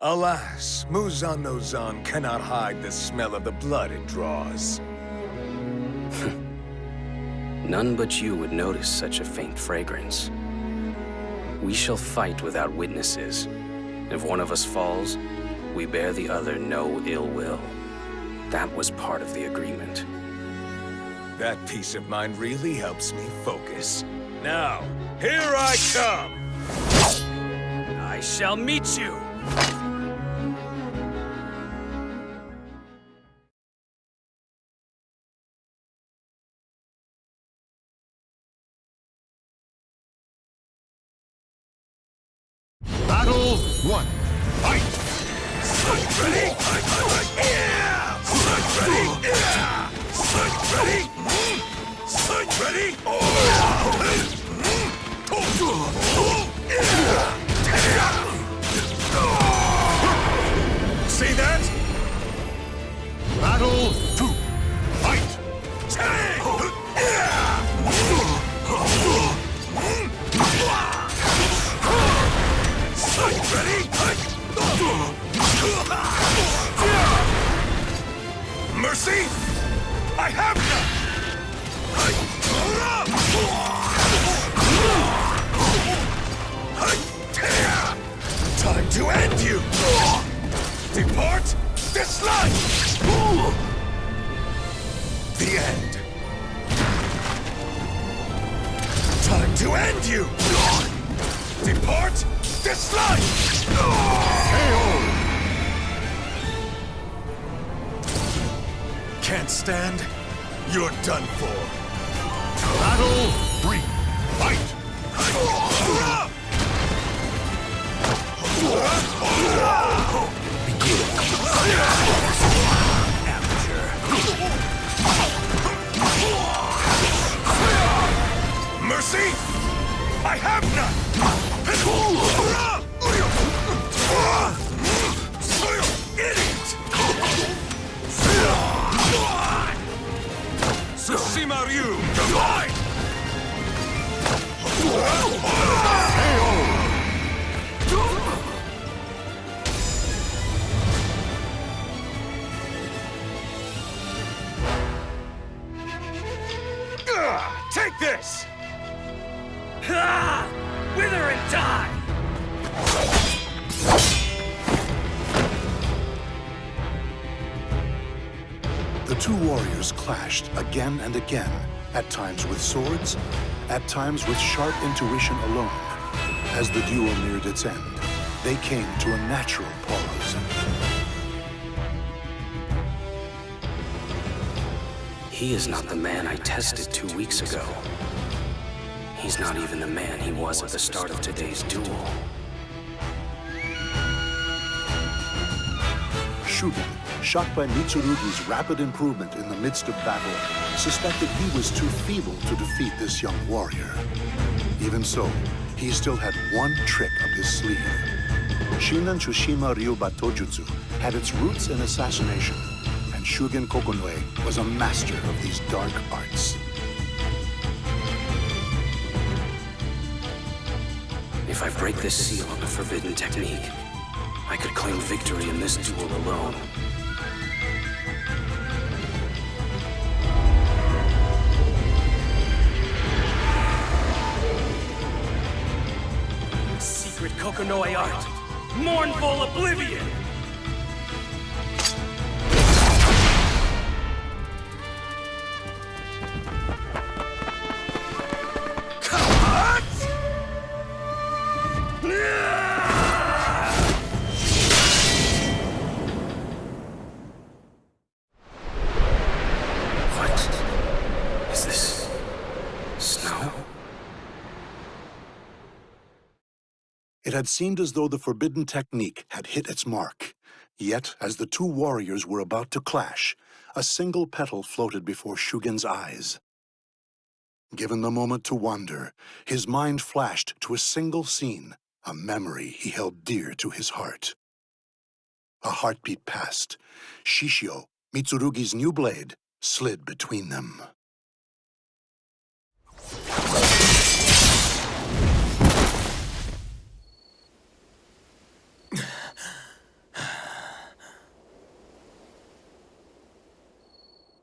S12: Alas, Muzan no Zan cannot hide the smell of the blood it draws. (laughs)
S3: None but you would notice such a faint fragrance. We shall fight without witnesses. If one of us falls, we bear the other no ill will. That was part of the agreement.
S12: That peace of mind really helps me focus. Now, here I come!
S3: I shall meet you!
S4: Clashed again and again, at times with swords, at times with sharp intuition alone. As the duel neared its end, they came to a natural pause.
S3: He is not the man I tested two weeks ago. He's not even the man he was at the start of today's duel.
S4: Shugen, shocked by Mitsurugi's rapid improvement in the midst of battle, suspected he was too feeble to defeat this young warrior. Even so, he still had one trick up his sleeve. Shinden Tsushima Ryu Batojutsu had its roots in assassination, and Shugen Kokonoe was a master of these dark arts.
S3: If I break this seal on the forbidden technique, I could claim victory in this duel alone. Secret art! Mournful oblivion!
S4: Had seemed as though the forbidden technique had hit its mark. Yet, as the two warriors were about to clash, a single petal floated before Shugen's eyes. Given the moment to wonder, his mind flashed to a single scene, a memory he held dear to his heart. A heartbeat passed. Shishio, Mitsurugi's new blade, slid between them.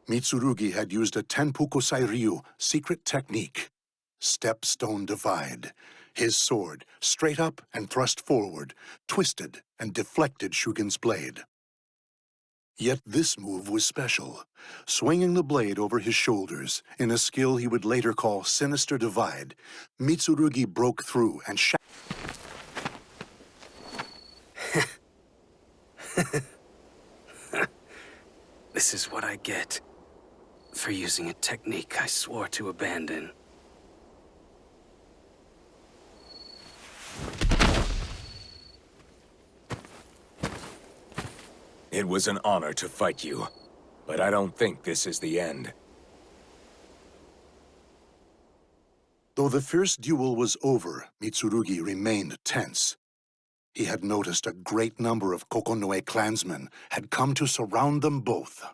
S4: Mitsurugi had used a Tenpu Kosai Ryu secret technique. Stepstone Divide. His sword, straight up and thrust forward, twisted and deflected Shugen's blade. Yet this move was special, swinging the blade over his shoulders in a skill he would later call Sinister Divide. Mitsurugi broke through and shot. (laughs)
S3: This is what I get for using a technique I swore to abandon.
S12: It was an honor to fight you, but I don't think this is the end.
S4: Though the fierce duel was over, Mitsurugi remained tense. He had noticed a great number of Kokonoe clansmen had come to surround them both.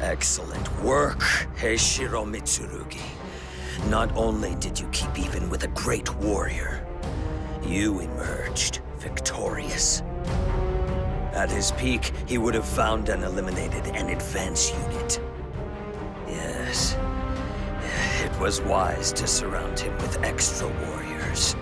S9: Excellent work, Heishiro Mitsurugi. Not only did you keep even with a great warrior, you emerged victorious. At his peak, he would have found and eliminated an advance unit. Yes, it was wise to surround him with extra warriors.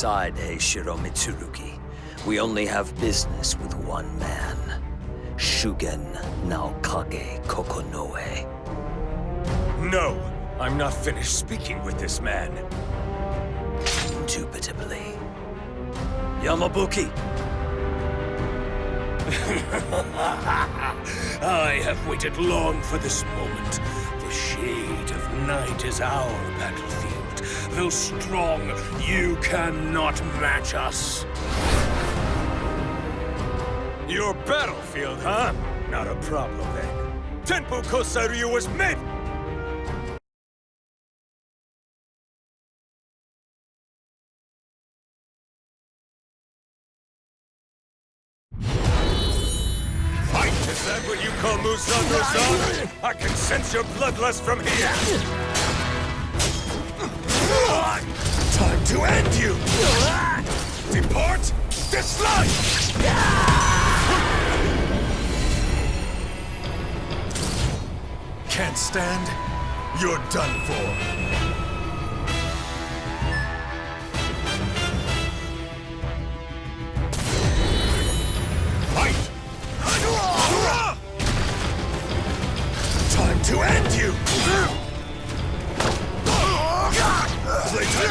S9: Aside, Heishiro Mitsurugi. We only have business with one man. Shugen Naokage Kokonoe.
S12: No! I'm not finished speaking with this man.
S9: Indubitably. Yamabuki! (laughs)
S11: I have waited long for this moment. The shade of night is our battlefield. Though strong, you cannot match us.
S12: Your battlefield, huh? Not a problem then. Tenpu Kosai Ryu was meant! Is that what you call Musan Musan? I can sense your bloodlust from here! Time to end you! Depart this life! Can't stand? You're done for. To end you!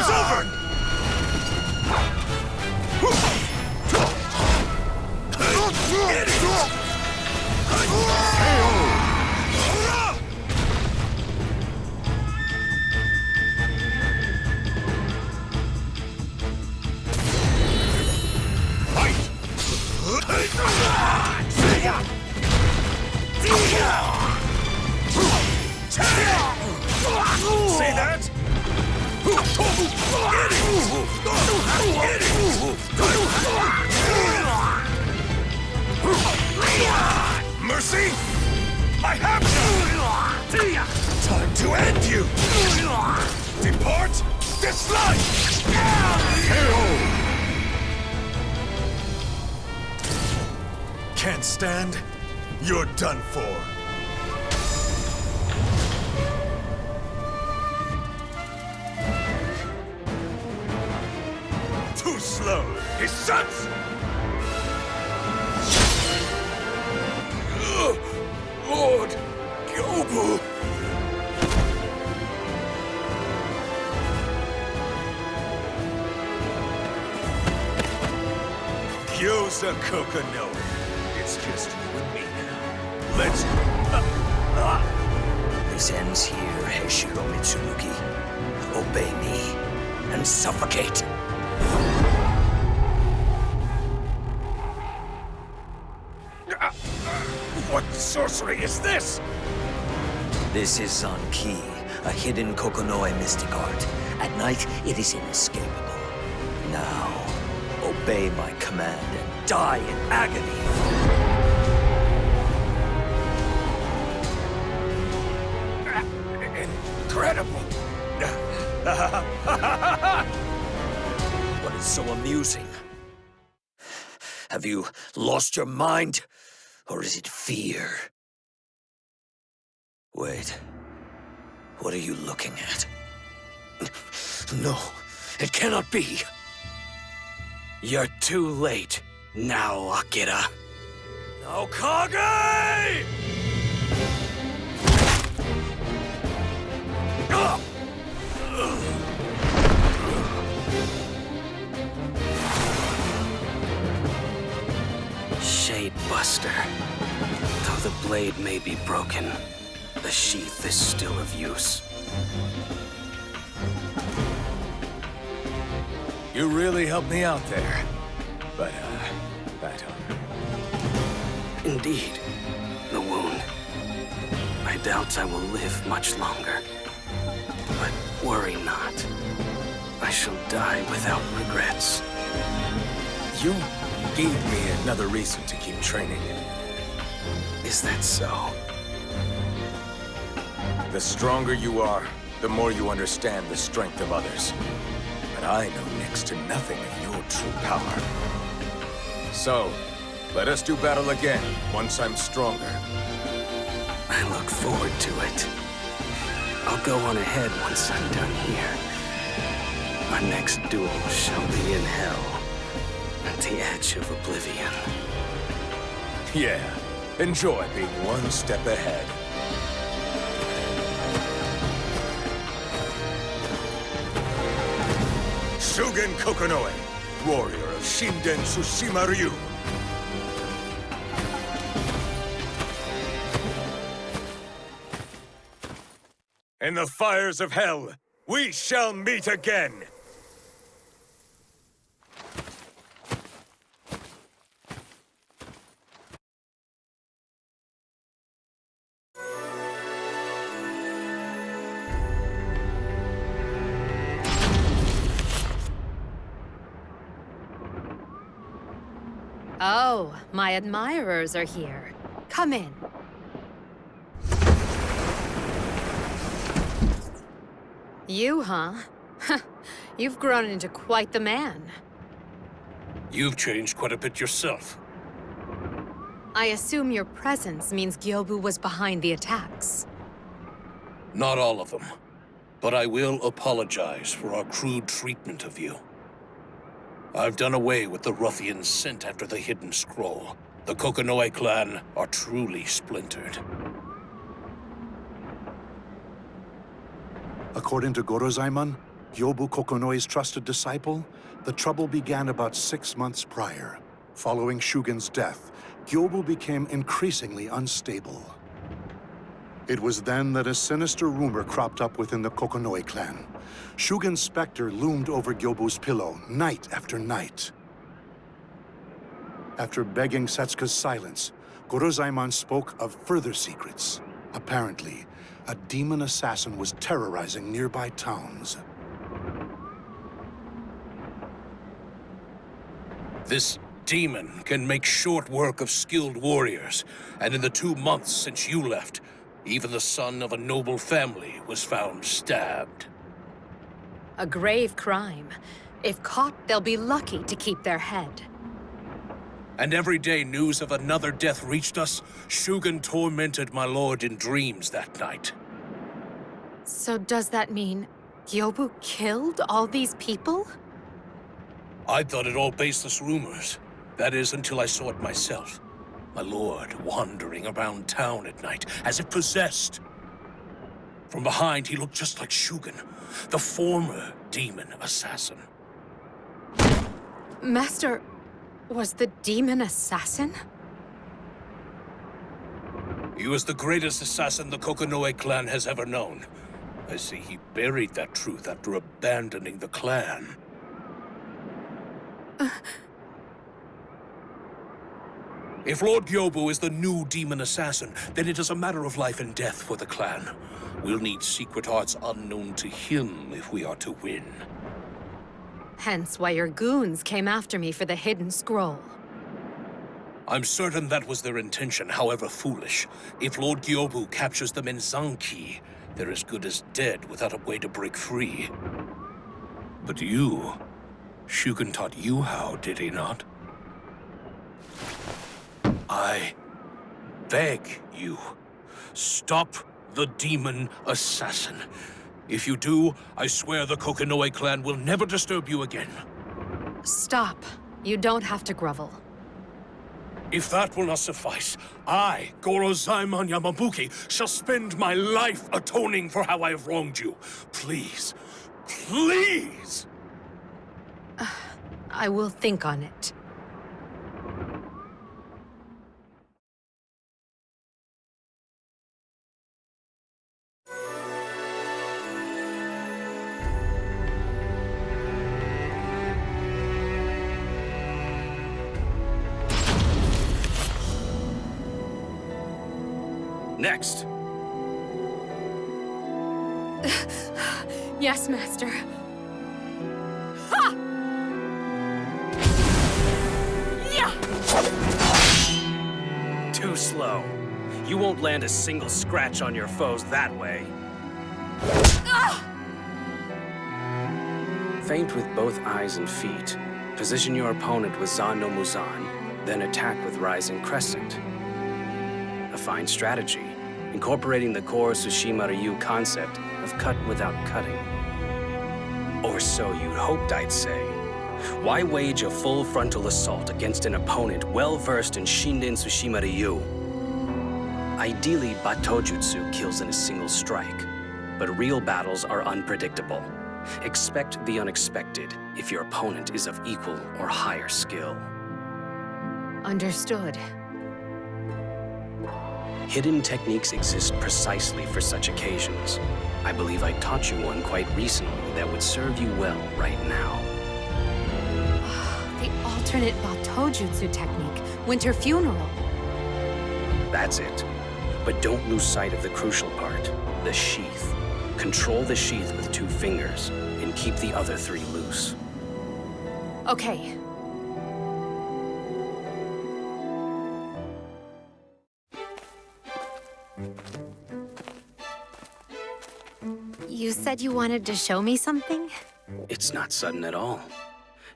S12: Playtime's over! Gyobu Kokonoe. It's just you and me now. Let's... Uh, uh.
S9: This ends here, Heishiro Mitsurugi. Obey me and suffocate.
S13: Uh, what sorcery is this?
S9: This is Zan-Ki, a hidden Kokonoe mystic art. At night, it is inescapable. Now, obey my command and die in agony.
S13: Incredible! (laughs)
S9: What is so amusing? Have you lost your mind? Or is it fear? Wait. What are you looking at? No, it cannot be!
S3: You're too late now, Akira.
S9: Now, Kage!
S3: Shade Buster. Though the blade may be broken, the sheath is still of use.
S12: You really helped me out there. But, uh, that hurt.
S3: Indeed, the wound. I doubt I will live much longer. But worry not. I shall die without regrets.
S12: You gave me another reason to keep training.
S3: Is that so?
S12: The stronger you are, the more you understand the strength of others. But I know next to nothing of your true power. So, let us do battle again, once I'm stronger.
S3: I look forward to it. I'll go on ahead once I'm done here. Our next duel shall be in hell, at the edge of oblivion.
S12: Yeah, enjoy being one step ahead. Shugen Kokonoe, warrior of Shinden Tsushima Ryu. In the fires of hell, we shall meet again!
S1: Oh, my admirers are here. Come in. You, huh? (laughs) You've grown into quite the man.
S11: You've changed quite a bit yourself.
S1: I assume your presence means Gyobu was behind the attacks.
S11: Not all of them. But I will apologize for our crude treatment of you. I've done away with the ruffians sent after the hidden scroll. The Kokonoe clan are truly splintered.
S4: According to Gorozaimon, Gyobu Kokonoe's trusted disciple, the trouble began about six months prior. Following Shugen's death, Gyobu became increasingly unstable. It was then that a sinister rumor cropped up within the Kokonoe clan. Shugen's specter loomed over Gyobu's pillow night after night. After begging Setsuka's silence, Gorozaimon spoke of further secrets. Apparently, a demon assassin was terrorizing nearby towns.
S11: This demon can make short work of skilled warriors, and in the two months since you left, even the son of a noble family was found stabbed.
S1: A grave crime. If caught, they'll be lucky to keep their head.
S11: And every day news of another death reached us, Shugen tormented my lord in dreams that night.
S1: So does that mean Gyobu killed all these people?
S11: I thought it all baseless rumors. That is, until I saw it myself. My lord wandering around town at night, as if possessed. From behind, he looked just like Shugen, the former demon assassin.
S1: Master, was the demon assassin?
S11: He was the greatest assassin the Kokonoe clan has ever known. I see he buried that truth after abandoning the clan. Uh, If Lord Gyobu is the new demon assassin, then it is a matter of life and death for the clan. We'll need secret arts unknown to him if we are to win.
S1: Hence why your goons came after me for the hidden scroll.
S11: I'm certain that was their intention, however foolish. If Lord Gyobu captures them in Zanki, they're as good as dead without a way to break free. But you... Shugen taught you how, did he not? I beg you, stop the demon assassin. If you do, I swear the Kokonoe clan will never disturb you again.
S1: Stop. You don't have to grovel.
S11: If that will not suffice, I, Goro Gorozaimon Yamabuki, shall spend my life atoning for how I have wronged you. Please, please! (sighs)
S1: I will think on it.
S3: Next. (laughs)
S1: yes, Master. Ha! (laughs)
S3: Yeah! Too slow. You won't land a single scratch on your foes that way. (laughs) Ah! Feint with both eyes and feet. Position your opponent with Zan no Muzan, then attack with Rising Crescent. A fine strategy incorporating the core Tsushima Ryu concept of cut without cutting. Or so you'd hoped I'd say. Why wage a full frontal assault against an opponent well-versed in Shinden Tsushima Ryu? Ideally, Batojutsu kills in a single strike, but real battles are unpredictable. Expect the unexpected if your opponent is of equal or higher skill.
S1: Understood.
S3: Hidden techniques exist precisely for such occasions. I believe I taught you one quite recently that would serve you well right now. (sighs)
S1: the alternate Batojutsu technique, Winter Funeral.
S3: That's it. But don't lose sight of the crucial part, the sheath. Control the sheath with two fingers, and keep the other three loose.
S1: Okay, said you wanted to show me something?
S3: It's not sudden at all.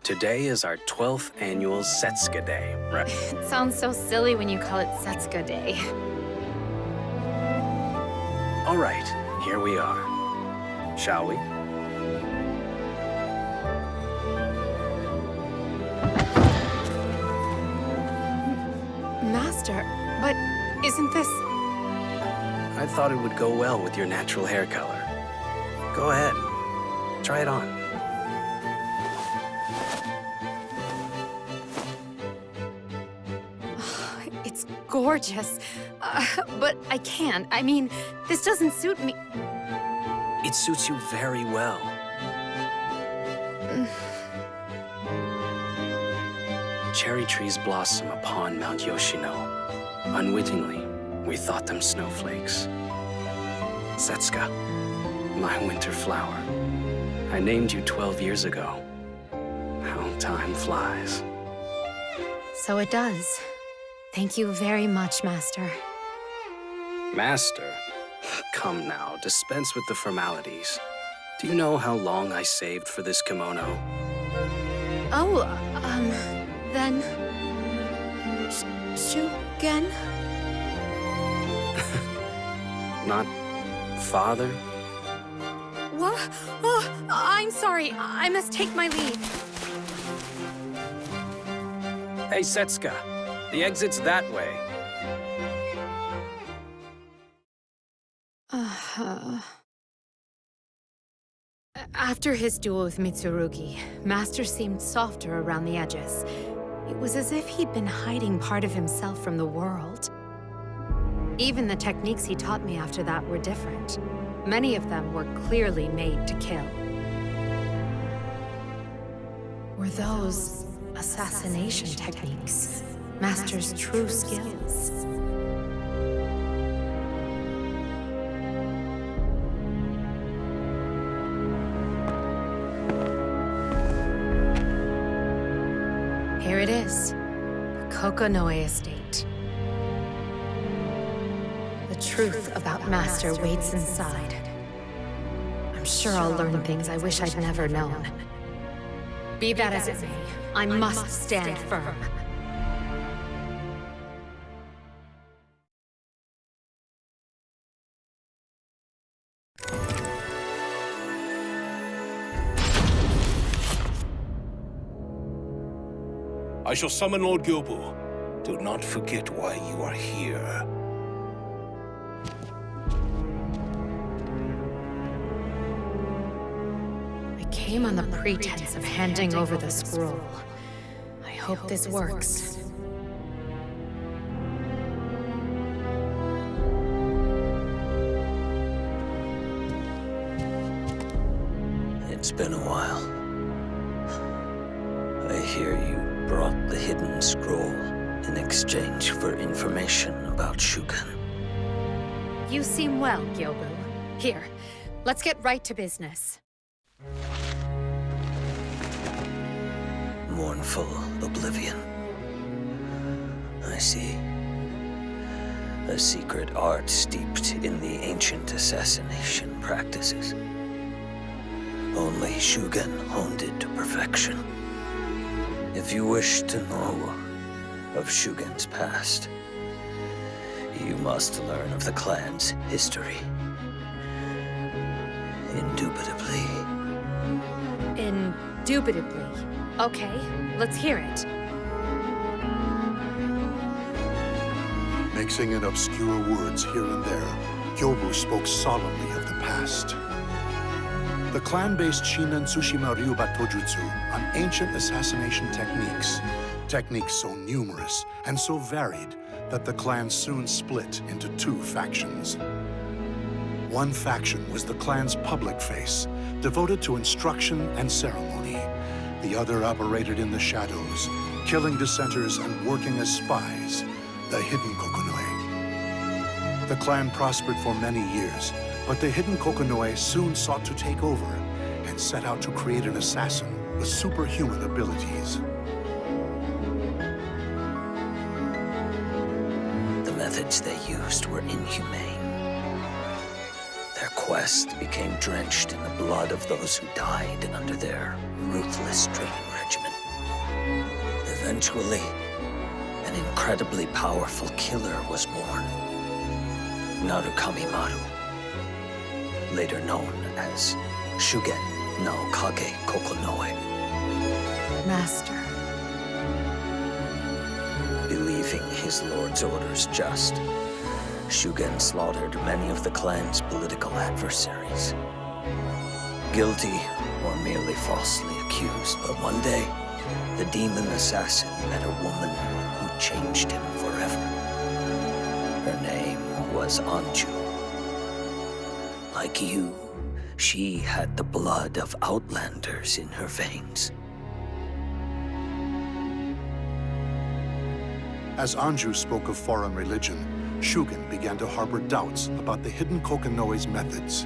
S3: Today is our 12th annual Setsuka Day, right? (laughs)
S1: it sounds so silly when you call it Setsuka Day.
S3: All right, here we are. Shall we?
S1: Master, but isn't this...
S3: I thought it would go well with your natural hair color. Go ahead. Try it on. (sighs)
S1: It's gorgeous. Uh, but I can't. I mean, this doesn't suit me.
S3: It suits you very well. (sighs) Cherry trees blossom upon Mount Yoshino. Unwittingly, we thought them snowflakes. Setsuka, my winter flower. I named you 12 years ago. How time flies.
S1: So it does. Thank you very much, Master.
S3: Master? Come now, dispense with the formalities. Do you know how long I saved for this kimono?
S1: Oh, um, then... Sh Shugen? (laughs)
S3: Not father?
S1: What? Oh, I'm sorry. I must take my leave.
S3: Hey, Setsuka. The exit's that way.
S1: Uh (sighs) -huh. after his duel with Mitsurugi, Master seemed softer around the edges. It was as if he'd been hiding part of himself from the world. Even the techniques he taught me after that were different. Many of them were clearly made to kill. Were those assassination techniques? Master's true skills. Here it is. The Kokonoe Estate. Truth about Master waits inside. I'm sure I'll learn things I wish I'd never known. Be that as it may, I must stand firm.
S11: I shall summon Lord Gyobu. Do not forget why you are here.
S1: Came on the pretense of handing over the scroll. I hope this works.
S9: It's been a while. I hear you brought the hidden scroll in exchange for information about Shugen.
S1: You seem well, Gyobu. Here, let's get right to business.
S9: Mournful oblivion. I see. A secret art steeped in the ancient assassination practices. Only Shugen honed it to perfection. If you wish to know of Shugen's past, you must learn of the clan's history. Indubitably.
S1: Indubitably. Okay, let's hear it.
S4: Mixing in obscure words here and there, Gyobu spoke solemnly of the past. The clan based Shinden Tsushima Ryu Batojutsu on ancient assassination techniques. Techniques so numerous and so varied that the clan soon split into two factions. One faction was the clan's public face, devoted to instruction and ceremony. The other operated in the shadows, killing dissenters and working as spies, the Hidden Kokonoe. The clan prospered for many years, but the Hidden Kokonoe soon sought to take over and set out to create an assassin with superhuman abilities.
S9: The methods they used were inhumane. Quest became drenched in the blood of those who died under their ruthless training regimen. Eventually, an incredibly powerful killer was born. Narukami Maru, later known as Shugen no Kage Kokonoe.
S1: Master.
S9: Believing his lord's orders just, Shugen slaughtered many of the clan's political adversaries. Guilty or merely falsely accused, but one day, the demon assassin met a woman who changed him forever. Her name was Anju. Like you, she had the blood of outlanders in her veins.
S4: As Anju spoke of foreign religion, Shugen began to harbor doubts about the hidden Kokonoe's methods.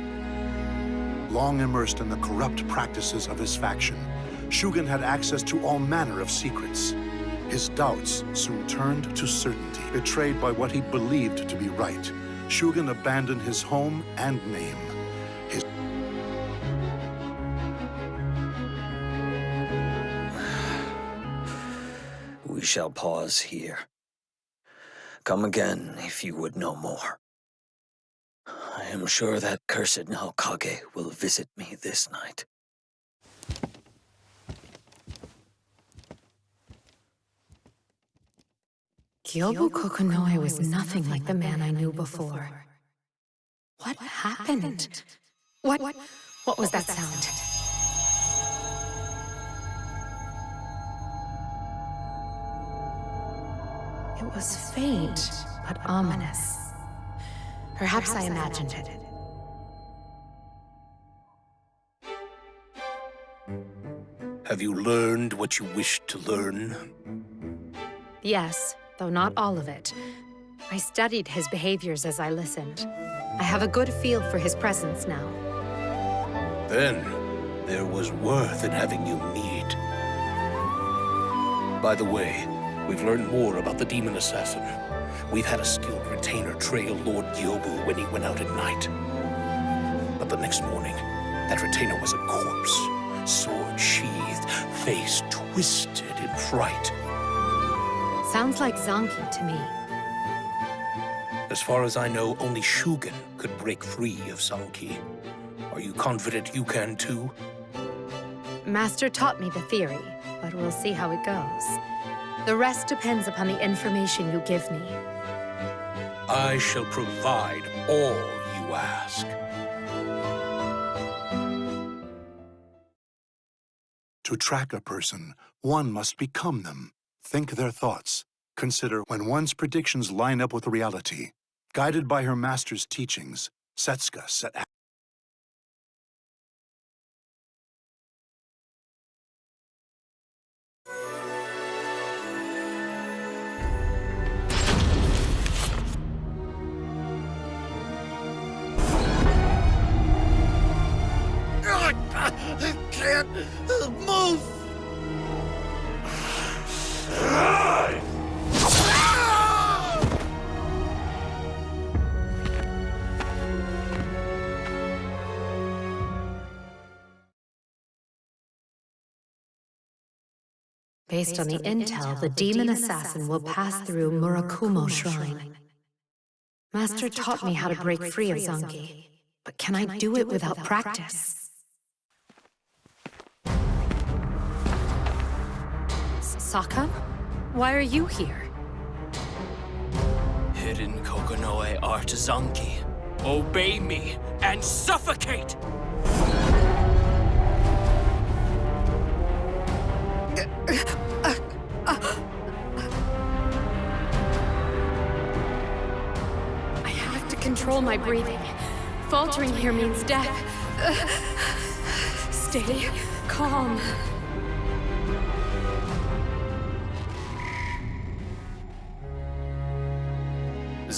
S4: Long immersed in the corrupt practices of his faction, Shugen had access to all manner of secrets. His doubts soon turned to certainty. Betrayed by what he believed to be right, Shugen abandoned his home and name. His
S9: We shall pause here. Come again if you would know more. I am sure that cursed Naokage will visit me this night.
S1: Gyobu Kokonoe was nothing like the man I knew before. What happened? What, what was that sound? It was faint, but ominous. Perhaps I imagined it.
S11: Have you learned what you wished to learn?
S1: Yes, though not all of it. I studied his behaviors as I listened. I have a good feel for his presence now.
S11: Then, there was worth in having you meet. By the way, we've learned more about the Demon Assassin. We've had a skilled retainer trail Lord Gyobu when he went out at night. But the next morning, that retainer was a corpse, sword sheathed, face twisted in fright.
S1: Sounds like Zanki to me.
S11: As far as I know, only Shugen could break free of Zanki. Are you confident you can too?
S1: Master taught me the theory, but we'll see how it goes. The rest depends upon the information you give me.
S11: I shall provide all you ask.
S4: To track a person, one must become them. Think their thoughts. Consider when one's predictions line up with reality. Guided by her master's teachings, Setsuka set
S5: can't uh, move!
S1: Based on the intel, the demon assassin will pass through Murakumo Shrine. Master taught me how to break free of Zanki, but can I do it without practice? Sakam? Why are you here?
S6: Hidden Kokonoe art Zanki. Obey me and suffocate!
S1: I have to control my breathing. Faltering here means death. Stay calm.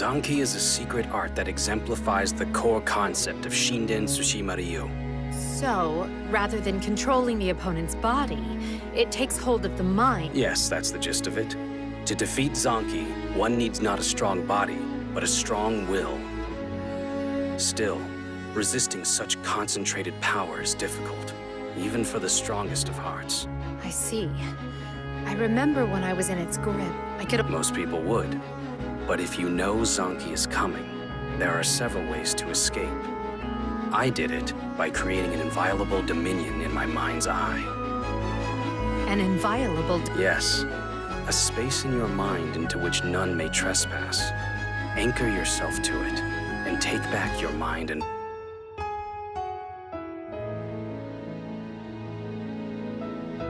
S3: Zanki is a secret art that exemplifies the core concept of Shinden Tsushima Ryu.
S1: So, rather than controlling the opponent's body, it takes hold of the mind.
S3: Yes, that's the gist of it. To defeat Zanki, one needs not a strong body, but a strong will. Still, resisting such concentrated power is difficult, even for the strongest of hearts.
S1: I see. I remember when I was in its grip, I could...
S3: Most people would. But if you know Zanki is coming, there are several ways to escape. I did it by creating an inviolable dominion in my mind's eye.
S1: An inviolable...
S3: Yes. A space in your mind into which none may trespass. Anchor yourself to it, and take back your mind and...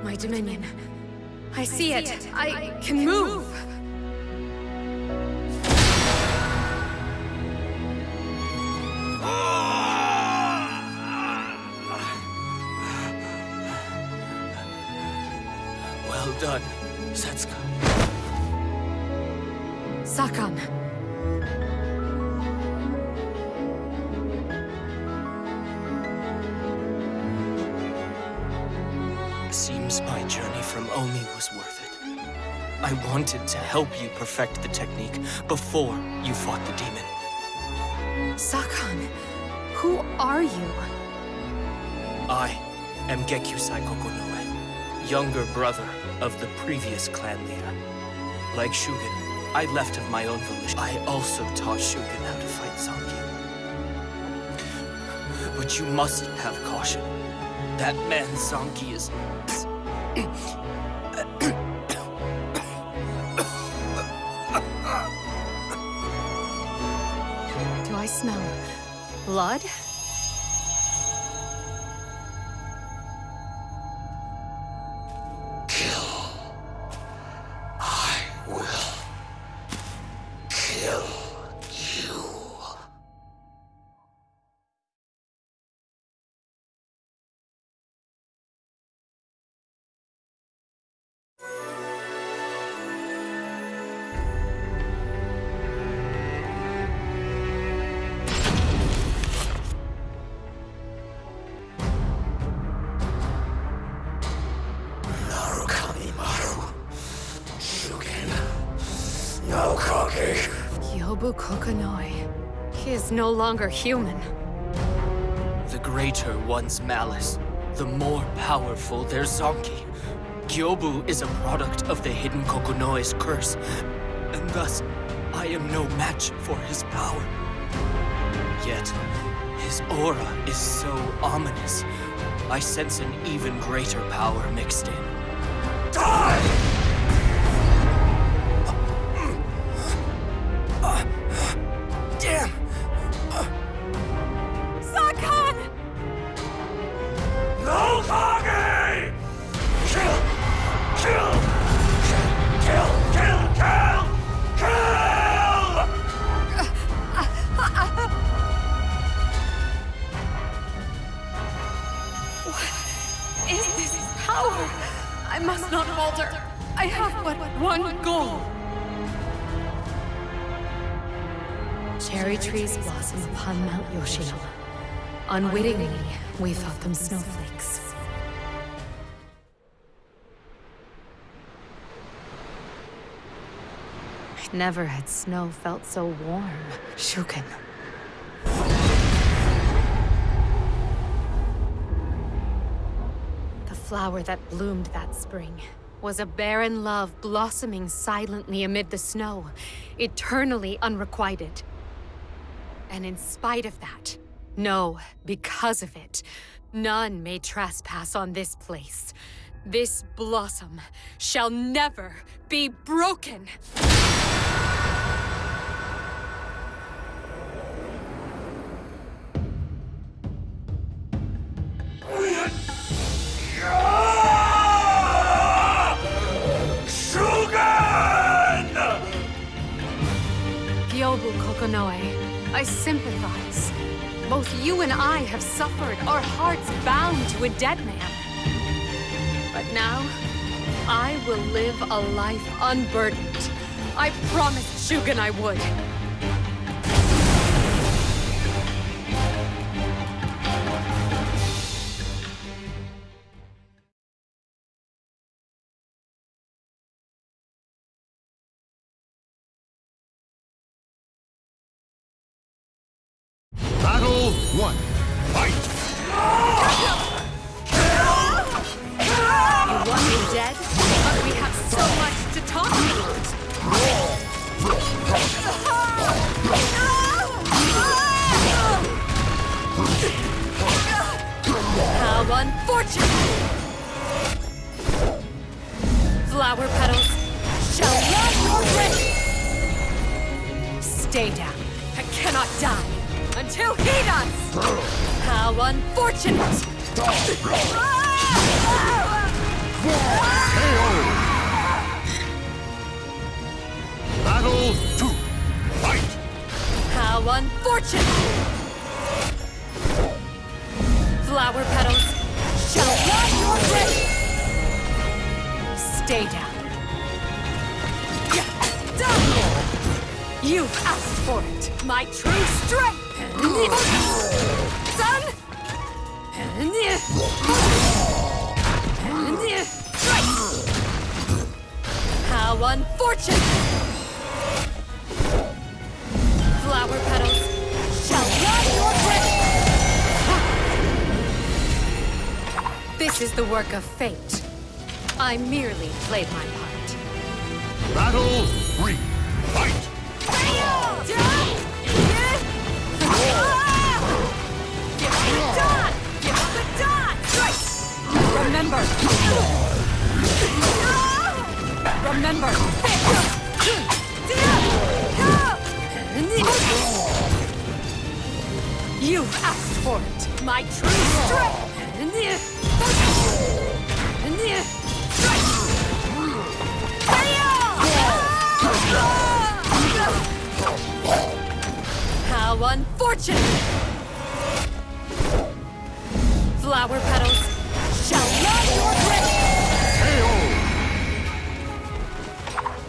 S1: My dominion. I see it. I can move.
S6: From Omi was worth it. I wanted to help you perfect the technique before you fought the demon.
S1: Sakam, who are you?
S6: I am Gekyusai Kokonoe, younger brother of the previous clan leader. Like Shugen, I left of my own volition. I also taught Shugen how to fight Zanki. But you must have caution. That man Zanki is...
S1: blood? No longer human.
S6: The greater one's malice, the more powerful their Zanki. Gyobu is a product of the hidden Kokonoe's curse, and thus I am no match for his power. Yet, his aura is so ominous. I sense an even greater power mixed in.
S1: Unwittingly, we thought them snowflakes. Never had snow felt so warm, Shugen. The flower that bloomed that spring was a barren love blossoming silently amid the snow, eternally unrequited. And in spite of that, no, because of it, none may trespass on this place. This blossom shall never be broken! Gyobu Kokonoe, I sympathize. Both you and I have suffered, our hearts bound to a dead man. But now, I will live a life unburdened. I promised Shugen I would. Stay down. You've asked for it, my true strength! Son! How unfortunate! Flower petals shall run your way! This is the work of fate. I merely played my part.
S14: Battle three. Fight!
S1: Give me the dot! Give us the dot! Remember! Remember! You've asked for it, my true strength! How unfortunate! Flower petals shall run your way!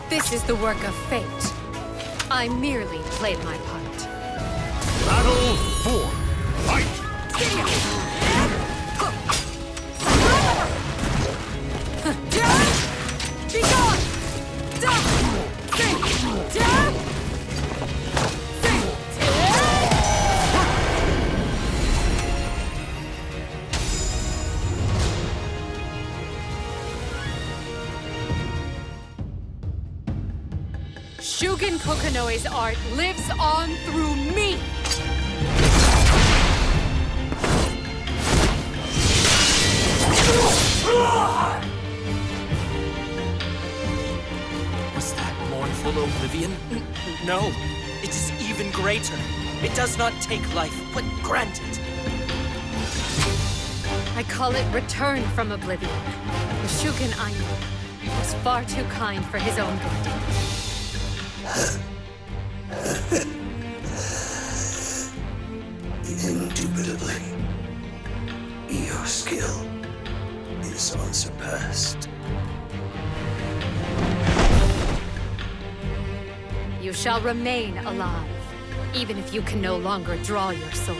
S1: This is the work of fate. I merely played my part.
S14: Battle four. Fight!
S1: Be Kokonoe's art lives on through me!
S6: Was that mournful oblivion? No, it is even greater. It does not take life, but grant it.
S1: I call it return from oblivion. The Shugen I knew was far too kind for his own good.
S9: Indubitably, your skill is unsurpassed.
S1: You shall remain alive, even if you can no longer draw your sword.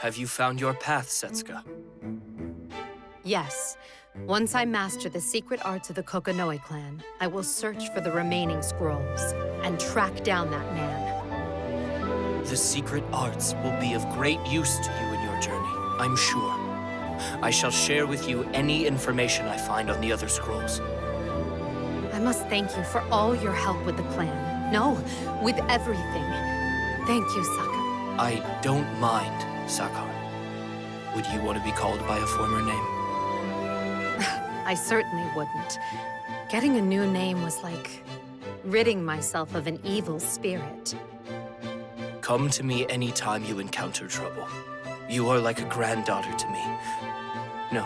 S6: Have you found your path, Setsuka?
S1: Yes. Once I master the secret arts of the Kokonoe clan, I will search for the remaining scrolls and track down that man.
S6: The secret arts will be of great use to you in your journey, I'm sure. I shall share with you any information I find on the other scrolls.
S1: I must thank you for all your help with the clan. No, with everything. Thank you, Saka.
S6: I don't mind, Sakar. Would you want to be called by a former name?
S1: I certainly wouldn't. Getting a new name was like ridding myself of an evil spirit.
S6: Come to me anytime you encounter trouble. You are like a granddaughter to me. No,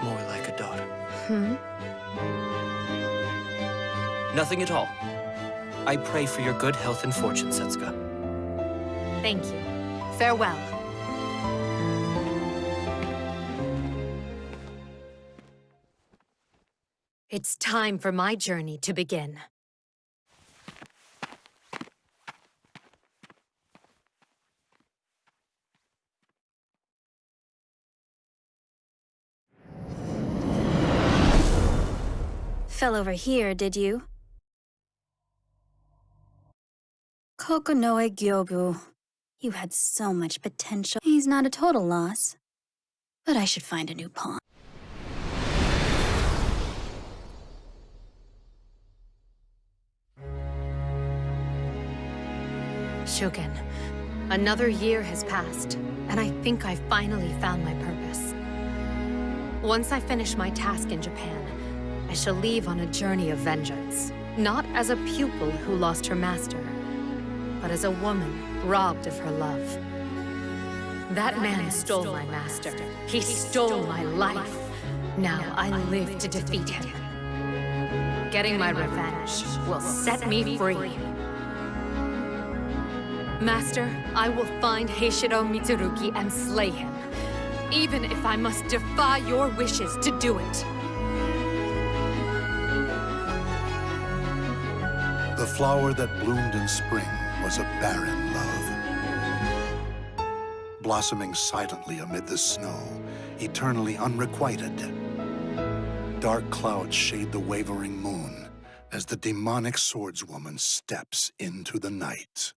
S6: more like a daughter.
S1: Hmm?
S6: Nothing at all. I pray for your good health and fortune, Setsuka.
S1: Thank you. Farewell. It's time for my journey to begin.
S15: Fell over here, did you? Kokonoe Gyobu. You had so much potential. He's not a total loss. But I should find a new pawn.
S1: Shugen, another year has passed, and I think I've finally found my purpose. Once I finish my task in Japan, I shall leave on a journey of vengeance. Not as a pupil who lost her master, but as a woman robbed of her love. That man stole my master. He stole my life. Now I live to defeat him. Getting my revenge will set me free. Master, I will find Heishiro Mitsurugi and slay him. Even if I must defy your wishes to do it.
S4: The flower that bloomed in spring was a barren love. Blossoming silently amid the snow, eternally unrequited. Dark clouds shade the wavering moon as the demonic swordswoman steps into the night.